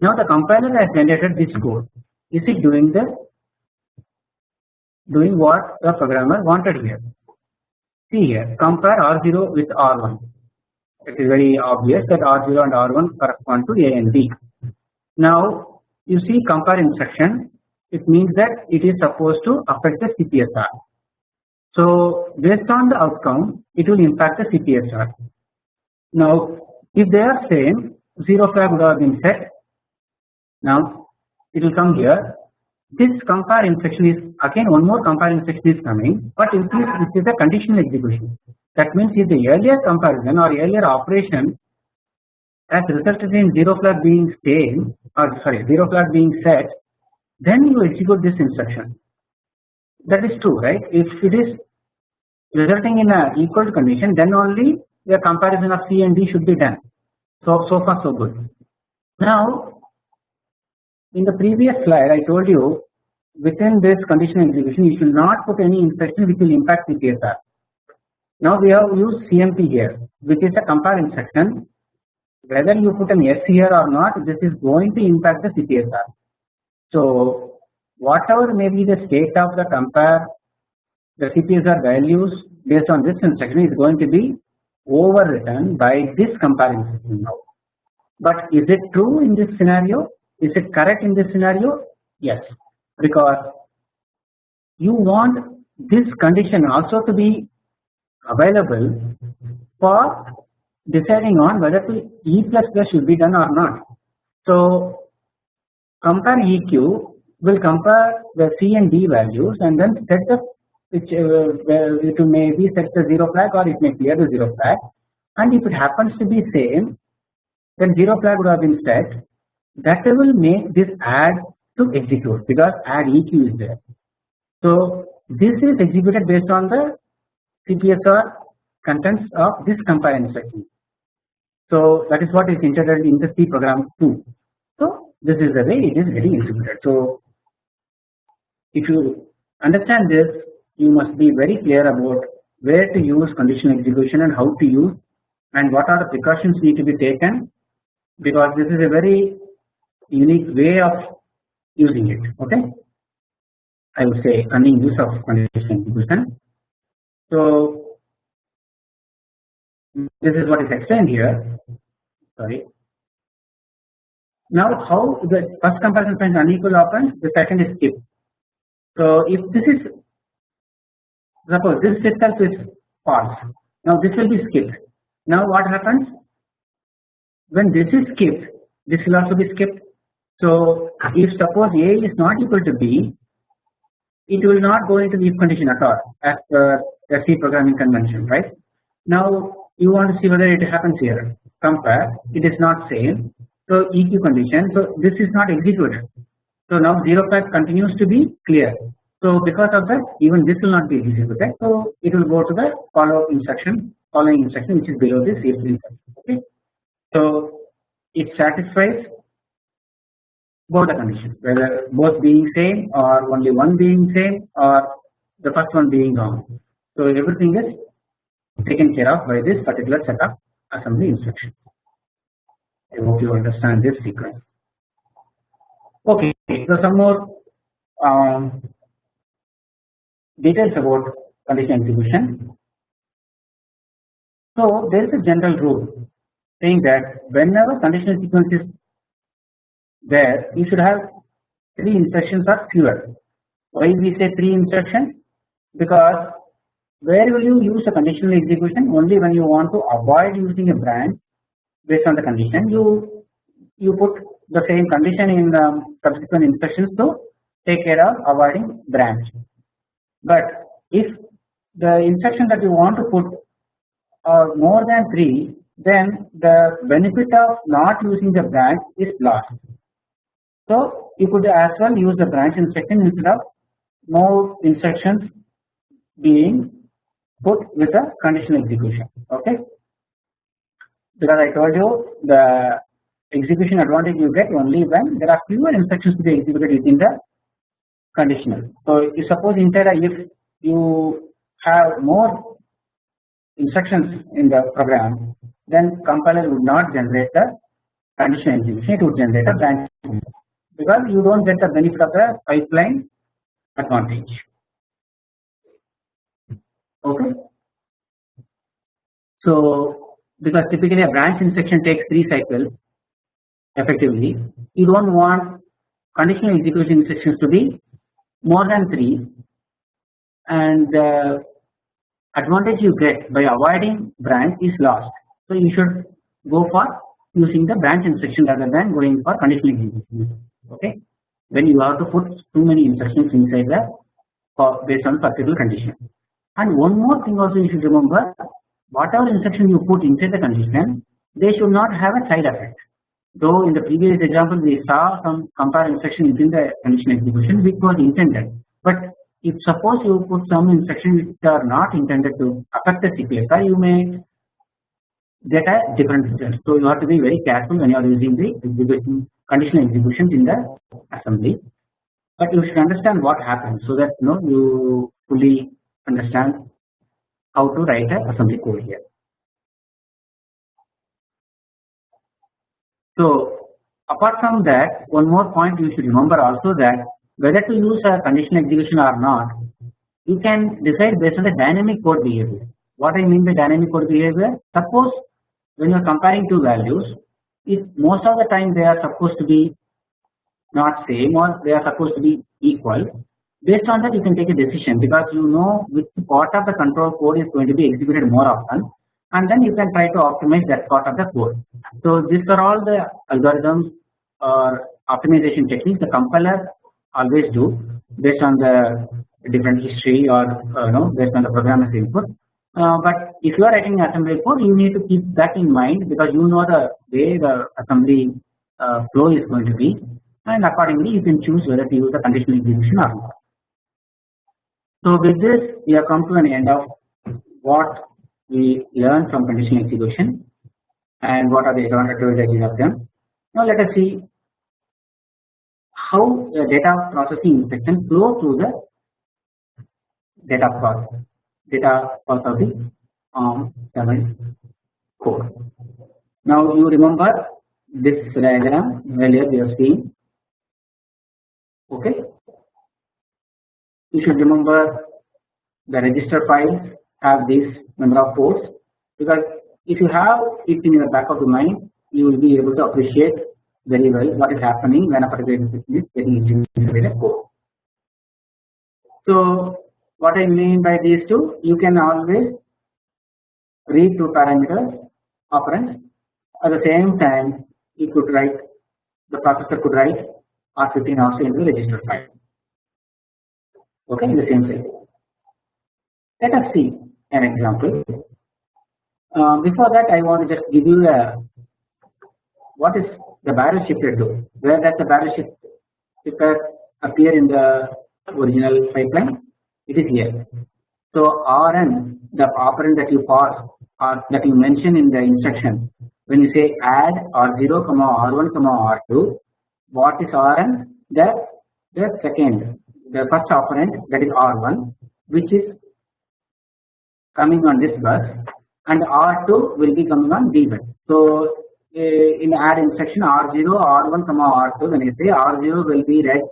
Now the compiler has generated this code is it doing the doing what the programmer wanted here see here compare R0 with R1 it is very obvious that R0 and R1 correspond to A and B. Now you see compare instruction it means that it is supposed to affect the CPSR. So based on the outcome it will impact the CPSR. Now if they are same 0 flag would have been set now it will come here. This compare instruction is again one more compare instruction is coming but in this this is a conditional execution. That means if the earlier comparison or earlier operation has resulted in 0 flag being same or sorry 0 flag being set then you execute this instruction. That is true right? If it is resulting in a equal condition then only the comparison of C and D should be done. So so far so good. Now in the previous slide I told you within this conditional execution you should not put any instruction which will impact CPSR. Now we have used CMP here which is a compare instruction whether you put an S here or not this is going to impact the CPSR. So whatever may be the state of the compare the CPSR values based on this instruction is going to be overwritten by this compare instruction now. But is it true in this scenario? Is it correct in this scenario? Yes, because you want this condition also to be available for deciding on whether to E plus plus should be done or not. So compare EQ will compare the C and D values and then set the which uh, it may be set the 0 flag or it may clear the 0 flag and if it happens to be same then 0 flag would have been set that will make this add to execute because add EQ is there. So this is executed based on the CPSR contents of this compare instruction. So that is what is integrated in the C program too. So this is the way it is getting executed. So if you understand this you must be very clear about where to use conditional execution and how to use and what are the precautions need to be taken because this is a very unique way of using it okay? I would say cunning use of conditional execution. So this is what is explained here. Sorry. Now how the first comparison finds unequal operands the second is skip. So if this is suppose this itself is false. Now this will be skipped now what happens? When this is skipped this will also be skipped so if suppose a is not equal to b it will not go into the if condition at all as per the C programming convention right. Now you want to see whether it happens here. Compare. It is not same. So EQ condition. So this is not executed. So now 0 flag continues to be clear. So because of that even this will not be executed so it will go to the follow instruction following instruction which is below this if instruction okay. So it satisfies both the conditions whether both being same or only one being same or the first one being wrong. So everything is taken care of by this particular set of assembly instruction. I hope you understand this sequence. Okay, so some more um, details about condition execution. So there is a general rule saying that whenever conditional sequence is there you should have 3 instructions or fewer. Why we say 3 instructions? Because where will you use a conditional execution? Only when you want to avoid using a branch based on the condition you you put the same condition in the subsequent instructions to take care of avoiding branch. But if the instruction that you want to put are more than 3 then the benefit of not using the branch is lost. So you could as well use the branch instruction instead of more instructions being put with a conditional execution okay? Because I told you the execution advantage you get only when there are fewer instructions to be executed within the conditional. So you suppose inside a if you have more instructions in the program then compiler would not generate the conditional execution. It would generate a branch because you do not get the benefit of the pipeline advantage okay. So because typically a branch instruction takes 3 cycles effectively you do not want conditional execution instructions to be more than 3 and the advantage you get by avoiding branch is lost. So you should go for using the branch instruction rather than going for conditional execution okay when you have to put too many instructions inside the uh, based on particular condition. And one more thing also you should remember whatever instruction you put inside the condition they should not have a side effect. Though in the previous example we saw some compare instruction within the condition execution which was intended but if suppose you put some instruction which are not intended to affect the CPSR you may get a different result. So you have to be very careful when you are using the execution conditional executions in the assembly. But you should understand what happens so that you know you fully understand how to write a assembly code here. So apart from that one more point you should remember also that whether to use a conditional execution or not you can decide based on the dynamic code behavior. What I mean by dynamic code behavior suppose when you are comparing two values if most of the time they are supposed to be not same or they are supposed to be equal Based on that you can take a decision because you know which part of the control code is going to be executed more often and then you can try to optimize that part of the code. So these are all the algorithms or optimization techniques the compiler always do based on the different history or uh, you know based on the programmer's input. Uh, but if you are writing assembly code you need to keep that in mind because you know the way the assembly uh, flow is going to be and accordingly you can choose whether to use the conditional execution or not. So with this we have come to an end of what we learned from conditional execution and what are the advantages of them. Now let us see how the data processing instruction flow through the data process data was of the um, 7 core. Now you remember this diagram earlier we have seen okay you should remember the register files have this number of ports because if you have it in your back of the mind you will be able to appreciate very well what is happening when a particular instruction is getting executed in a code. So what I mean by these two you can always read two parameters operands at the same time you could write the processor could write R15 also into the register file okay in the same cycle. Let us see an example. Uh, before that I want to just give you a what is the barrel shifter do? Where does the barrel shifter appear in the original pipeline? It is here. So Rn the operand that you pass or that you mention in the instruction when you say add R0 comma R1 comma R2 what is Rn? The the second the first operand that is R1 which is coming on this bus and R2 will be coming on D bus. So uh, in add instruction R0 R1 comma R2 when you say R0 will be read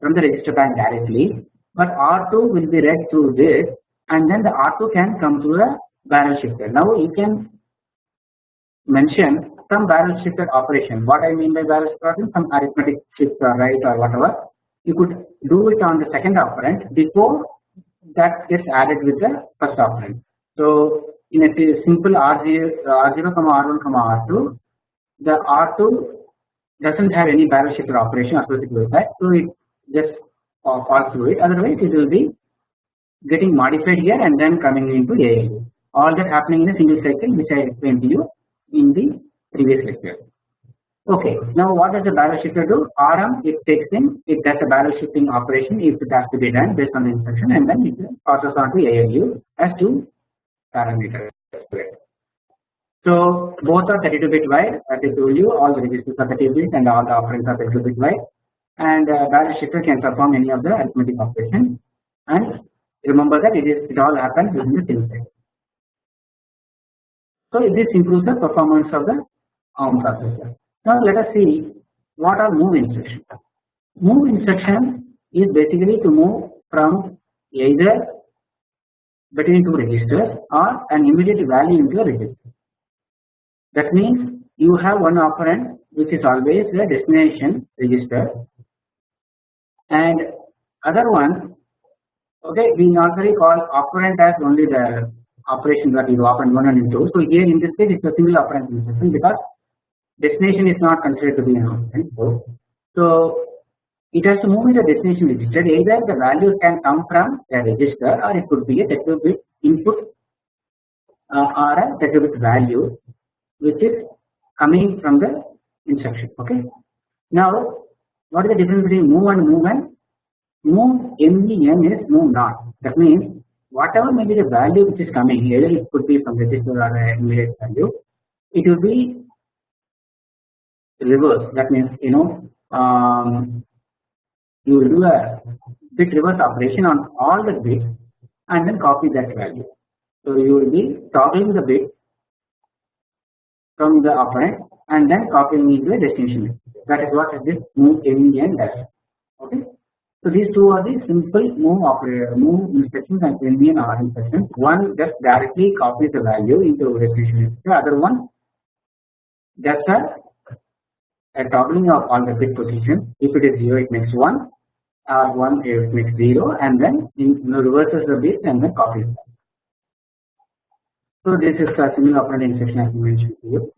from the register bank directly but R2 will be read through this and then the R2 can come through the barrel shifter. Now you can mention some barrel shifter operation. What I mean by barrel shifter operation, some arithmetic shift or right or whatever. You could do it on the second operand before that gets added with the first operand. So in a simple R0, R0 comma R1 comma R2, the R2 doesn't have any barrel shifter operation associated with that, so it just falls through it. Otherwise, it will be getting modified here and then coming into ALU. All that happening in a single cycle, which I explained to you in the previous lecture. Okay, now what does the barrel shifter do? RM it takes in, it does a barrel shifting operation if it has to be done based on the instruction and then it passes on to ALU as two parameters. So both are 32 bit wide as I told you all the registers are 32 bit and all the operands are 32 bit wide and uh, barrel shifter can perform any of the arithmetic operations and remember that it is it all happens within the same cycle. So this improves the performance of the ARM processor. Now let us see what are move instruction. Move instruction is basically to move from either between two registers or an immediate value into a register. That means you have one operand which is always the destination register and other one okay we normally call operand as only the operation that you operand 1 and 2. So here in this case it is a single operand instruction because destination is not considered to be an operand. So it has to move in the destination register either the value can come from the register or it could be a 32 bit input uh, or a 32 bit value which is coming from the instruction okay. Now what is the difference between move and movement? Move MEN is move not that means whatever may be the value which is coming either it could be from register or immediate value it will be reverse that means you know um, you will do a bit reverse operation on all the bits and then copy that value. So you will be toggling the bit from the operand and then copying into a destination. That is what this move MEN does. Okay. So these two are the simple move operator move instructions and MEN R instructions. One just directly copies the value into destination. The other one does a, a toggling of all the bit positions. If it is zero, it makes one. Or one it makes zero, and then in, you know, reverses the bit and then copies. So this is a similar operand instruction I mentioned to you.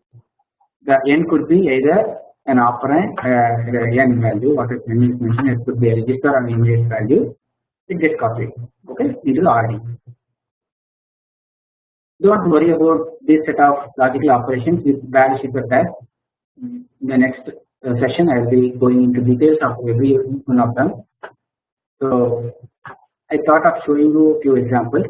The n could be either an operand, uh, the n value, what is mentioned, it could be a register or an immediate value. It gets copied, okay, into the RD. Don't worry about this set of logical operations with shifter test. In the next uh, session, I will be going into details of every one of them. So I thought of showing you a few examples.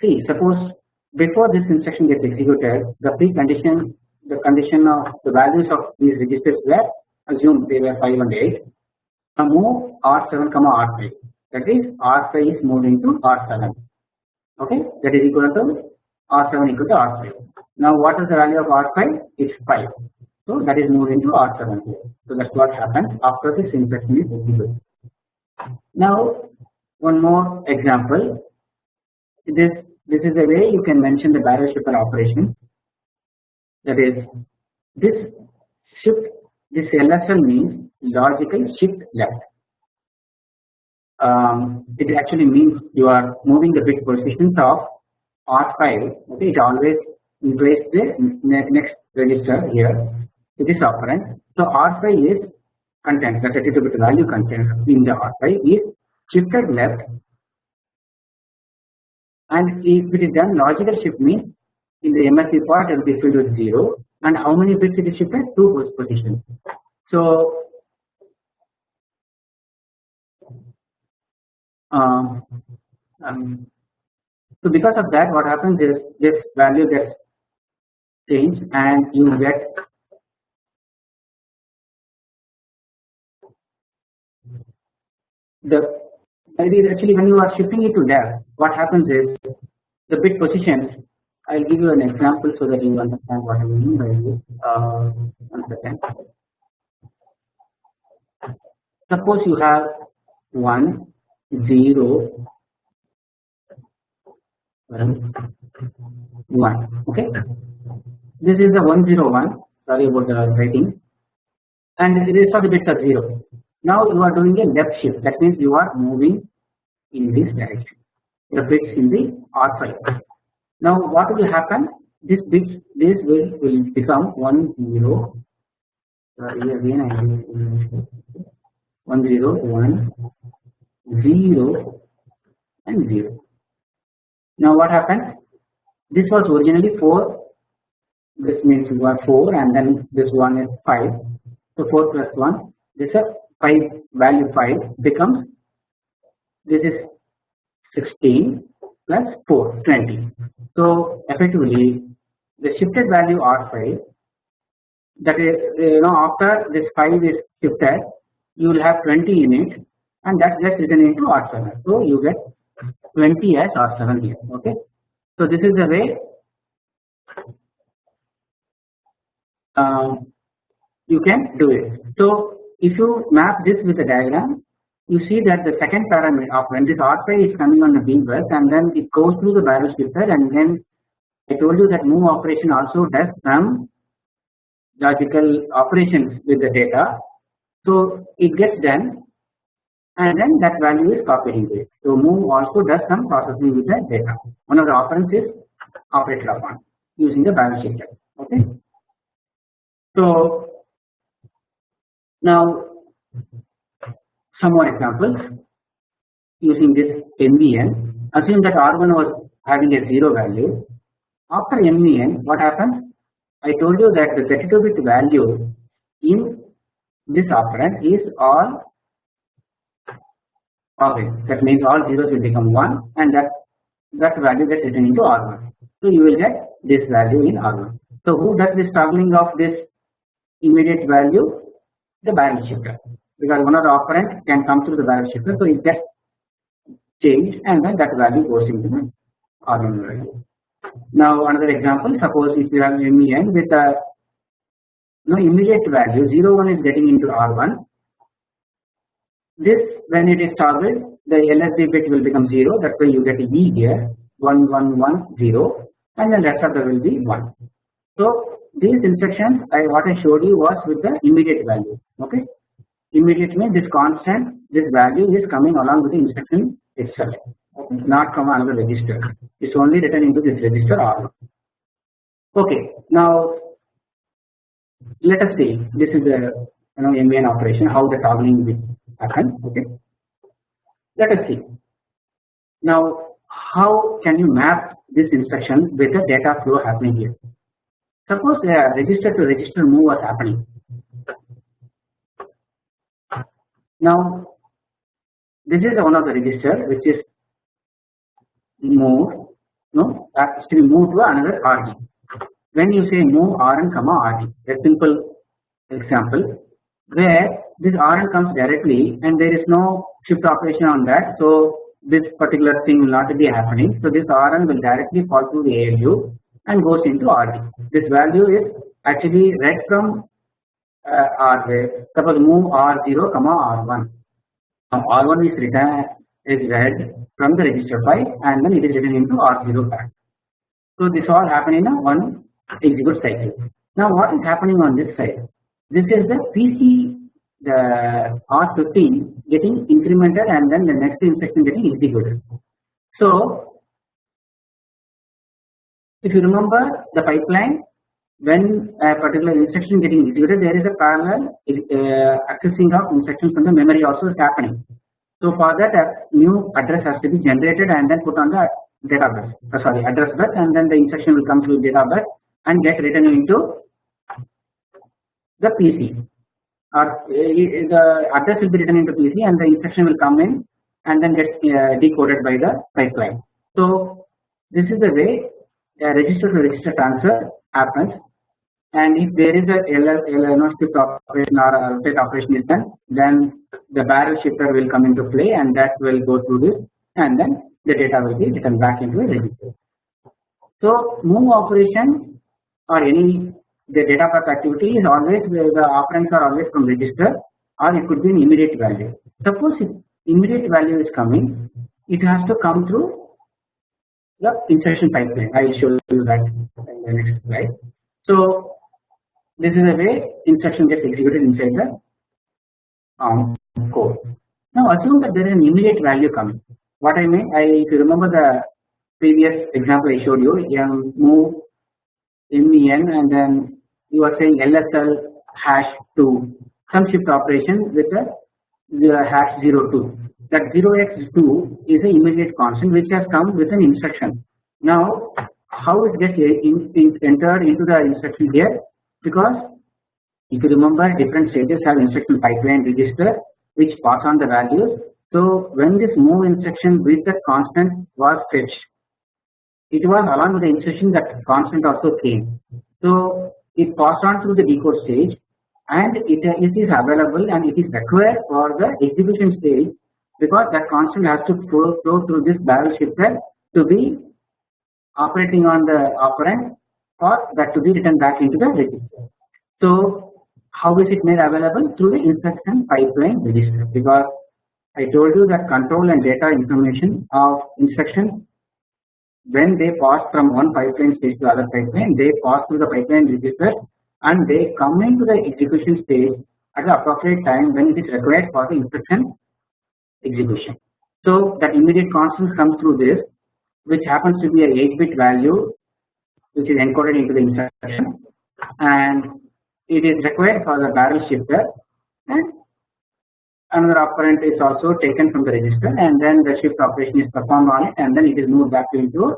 See, suppose before this instruction gets executed, the precondition, the condition of the values of these registers were assumed they were 5 and 8. Now move R7, comma R5. That is R5 is moved into R7. Okay, that is equal to R7 equal to R5. Now what is the value of R5? It's 5. So that is moved into R7 here. So that's what happens after this instruction is executed. Now one more example. This this is the way you can mention the barrel shifter operation. That is this shift this LSL means logical shift left. Um, it actually means you are moving the bit positions of R5 okay it always replace the next register here to this operand. So R5 is content the 32 bit value content in the R5 is shifted left and if it is done logical shift means in the MSB part it will be filled with 0 and how many bits it is shifted 2 positions. So um, um, so because of that what happens is this value gets changed and you get the idea. actually when you are shifting it to left what happens is the bit positions I will give you an example so that you understand what I mean by this. Uh, one second. Suppose you have 1, 0, 1. Okay. This is the 101. Sorry about the writing. And the rest of the bits are 0. Now you are doing a left shift. That means you are moving in this direction. The bits in the R5. Now what will happen? This bits this will will become one zero. Uh, Sorry again I uh, one zero one zero and zero. Now what happens? This was originally four. This means you are four, and then this one is five. So four plus one. This is five value five becomes. This is sixteen plus 4 20. So effectively the shifted value R5 that is you know after this 5 is shifted you will have 20 in it and that gets written into R7. So you get 20 as R7 here okay. So this is the way um, you can do it. So if you map this with a diagram you see that the second parameter of when this R5 is coming on the B bus and then it goes through the barrel shifter and then I told you that move operation also does some logical operations with the data. So it gets done and then that value is copied into it. So move also does some processing with the data. One of the operands is operated upon using the barrel shifter. Okay. So now some more examples using this MVN. Assume that R1 was having a 0 value. After MVN, what happens? I told you that the 32 bit value in this operand is all okay. That means all zeros will become 1 and that that value gets written into R1. So you will get this value in R1. So who does this toggling of this immediate value? The barrel shifter because one of the operand can come through the barrel shifter so it gets changed and then that value goes into the R1 value. Now another example suppose if you have MVN with a no immediate value 0 1 is getting into R1 this when it is toggled the LSB bit will become 0 that way you get a E here 1 1 1 0 and then rest of the will be 1. So these instructions I what I showed you was with the immediate value okay immediately this constant this value is coming along with the instruction itself not from another register. It's only written into this register R1 okay now let us see. This is the you know MVN operation how the toggling will happen okay? Let us see. Now how can you map this instruction with the data flow happening here? Suppose a register to register move was happening Now this is one of the register which is move no that is to be moved to another RG. When you say move RN comma RG a simple example where this RN comes directly and there is no shift operation on that so this particular thing will not be happening so this RN will directly fall through the ALU and goes into RG. This value is actually read from uh, suppose move r0 comma r1 now r1 is written is read from the register file and then it is written into R0 flag. So this all happen in a one execute cycle. Now what is happening on this side? This is the PC the R15 getting incremented and then the next instruction getting executed. So if you remember the pipeline when a particular instruction getting executed there is a parallel uh, accessing of instructions from the memory also is happening. So for that a new address has to be generated and then put on the data uh, sorry address bus and then the instruction will come to data bus and get written into the PC or uh, the address will be written into PC and the instruction will come in and then gets uh, decoded by the pipeline. So this is the way a register to register transfer happens and if there is a LNO shift operation or rotate operation is done then the barrel shifter will come into play and that will go through this and then the data will be written back into a register. So move operation or any the data path activity is always where the operands are always from register or it could be an immediate value. Suppose if immediate value is coming it has to come through the instruction pipeline. I will show you that in the next slide. So this is the way instruction gets executed inside the um, code. Now assume that there is an immediate value coming. What I mean, I if you remember the previous example I showed you, um, move MVN and then you are saying LSL hash 2 some shift operation with the, the hash 02 that 0x2 is an immediate constant which has come with an instruction. Now how it gets in, in, entered into the instruction here because if you remember different stages have instruction pipeline register which pass on the values. So when this move instruction with the constant was fetched it was along with the instruction that constant also came. So it passed on through the decode stage and it, it is available and it is required for the execution stage because that constant has to flow, flow through this barrel shifter to be operating on the operand or that to be written back into the register. So how is it made available through the instruction pipeline register because I told you that control and data information of instruction when they pass from one pipeline stage to other pipeline they pass through the pipeline register and they come into the execution stage at the appropriate time when it is required for the instruction execution. So that immediate constant comes through this which happens to be a 8 bit value which is encoded into the instruction. And it is required for the barrel shifter. And another operand is also taken from the register and then the shift operation is performed on it and then it is moved back into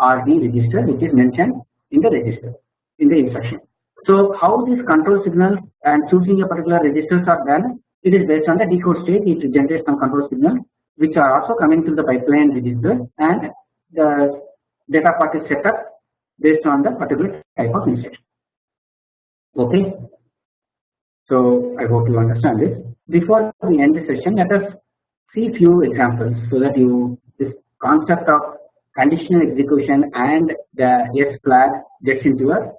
RD register which is mentioned in the register in the instruction. So how these control signals and choosing a particular registers are done it is based on the decode state. It generates some control signals which are also coming through the pipeline register and the data part is set up based on the particular type of instruction. Okay. So I hope you understand this before we end the session let us see few examples so that you this concept of conditional execution and the S flag gets into your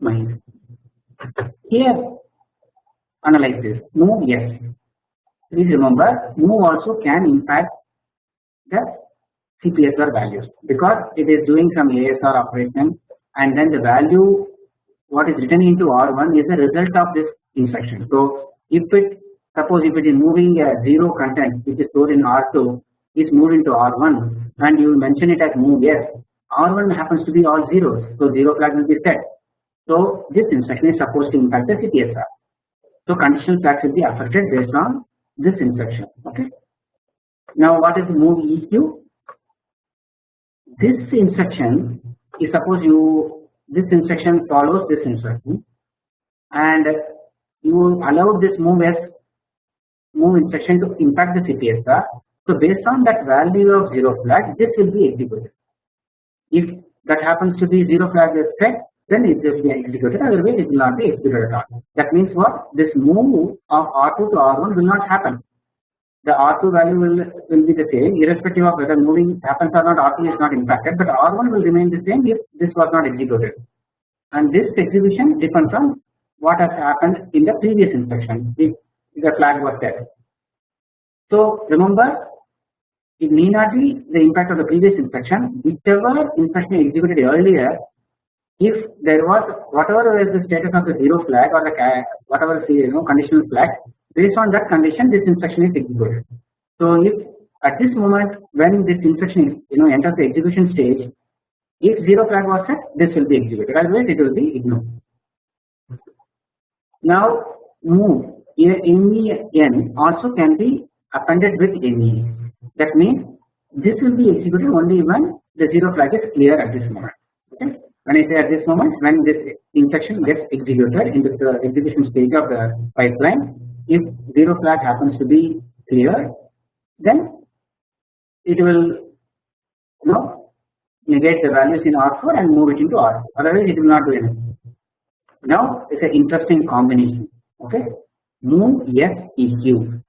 mind. Here analyze this move S please remember move also can impact the CPSR values because it is doing some ASR operation and then the value what is written into R1 is the result of this instruction. So if it Suppose if it is moving a 0 content which is stored in R2 is moved into R1 and you mention it as move S R1 happens to be all zeros so 0 flag will be set. So this instruction is supposed to impact the CPSR. So conditional flags will be affected based on this instruction okay. Now what is move EQ? This instruction is suppose you this instruction follows this instruction and you allow this move as move instruction to impact the CPSR. So based on that value of 0 flag this will be executed. If that happens to be 0 flag is set then it will be executed otherwise it will not be executed at all. That means what this move of R2 to R1 will not happen. The R2 value will, will be the same irrespective of whether moving happens or not R2 is not impacted but R1 will remain the same if this was not executed and this execution depends on what has happened in the previous instruction if the flag was set. So remember it need not be the impact of the previous instruction whichever instruction executed earlier if there was whatever was the status of the zero flag or the whatever you know conditional flag based on that condition this instruction is executed. So if at this moment when this instruction is you know enters the execution stage if zero flag was set this will be executed otherwise it will be ignored. Now move MVN also can be appended with NE that means this will be executed only when the zero flag is clear at this moment. When I say at this moment when this instruction gets executed in the execution stage of the pipeline if zero flag happens to be clear then it will you know negate the values in R4 and move it into R4 otherwise it will not do anything. Now it is an interesting combination okay? Move S EQ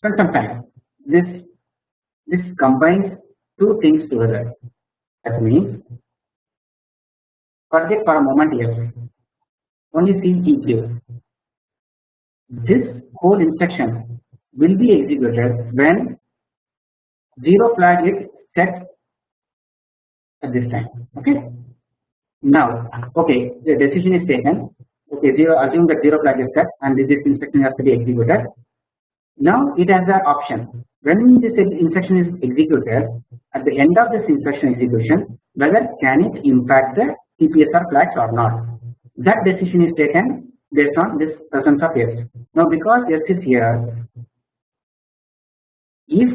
spend some time. This this combines two things together. That means forget for a moment S only see EQ this whole instruction will be executed when zero flag is set at this time. Okay? Now okay the decision is taken. Okay zero assume that zero flag is set and this instruction has to be executed. Now it has an option. When this instruction is executed at the end of this instruction execution whether can it impact the CPSR flags or not that decision is taken based on this presence of S. Now because S is here if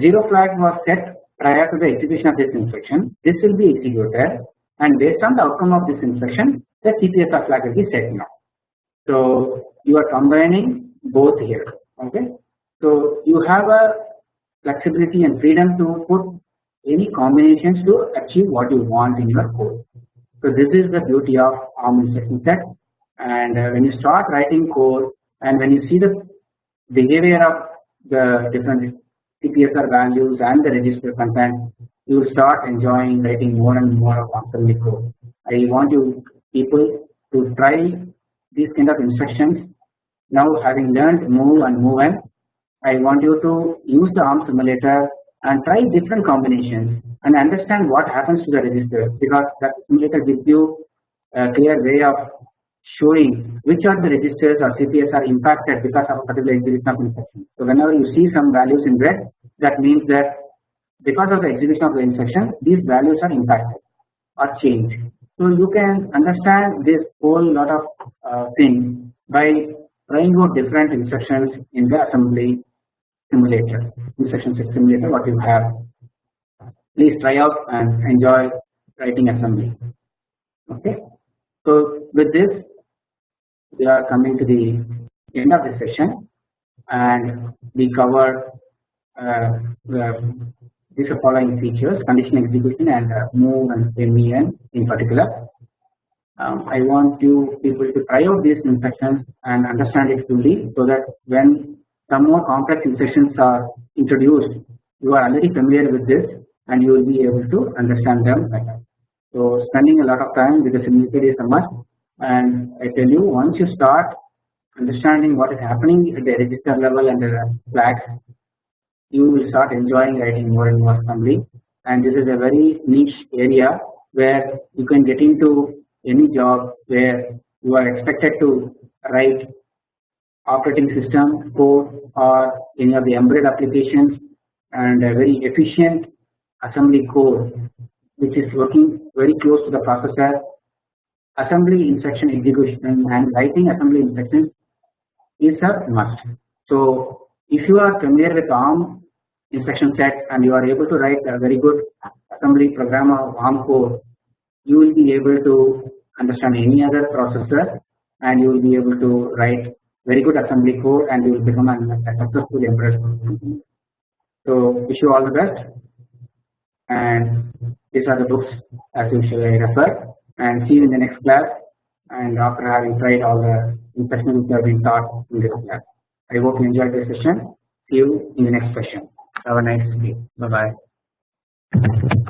zero flag was set prior to the execution of this instruction this will be executed and based on the outcome of this instruction the CPSR flag will be set now. So you are combining both here okay. So you have a flexibility and freedom to put any combinations to achieve what you want in your code. So this is the beauty of ARM instruction set and uh, when you start writing code and when you see the behavior of the different CPSR values and the register content you will start enjoying writing more and more of assembly code. I want you people to try these kind of instructions now having learned move and move and I want you to use the ARM simulator and try different combinations and understand what happens to the register because that simulator gives you a clear way of showing which are the registers or CPSR impacted because of a particular execution of instruction. So whenever you see some values in red that means that because of the execution of the instruction these values are impacted or changed. So you can understand this whole lot of uh, things by trying out different instructions in the assembly simulator instruction set simulator what you have. Please try out and enjoy writing assembly. Okay? So with this we are coming to the end of the session and we covered uh, these are following features condition execution and uh, move and MVN in particular. Um, I want you people to try out these instructions and understand it fully so that when some more complex instructions are introduced. You are already familiar with this and you will be able to understand them better. So spending a lot of time with the simulator is a must. And I tell you once you start understanding what is happening at the register level and the flags you will start enjoying writing more and more assembly and this is a very niche area where you can get into any job where you are expected to write operating system code or any of the embedded applications and a very efficient assembly code which is working very close to the processor assembly instruction execution and writing assembly instructions is a must. So if you are familiar with ARM instruction set and you are able to write a very good assembly program of ARM code you will be able to understand any other processor and you will be able to write very good assembly code and you will become a successful embedded So wish you all the best and these are the books as usual I refer and see you in the next class and after having tried all the instructions that have been taught in this class. I hope you enjoyed this session. See you in the next session. Have a nice day. Bye bye.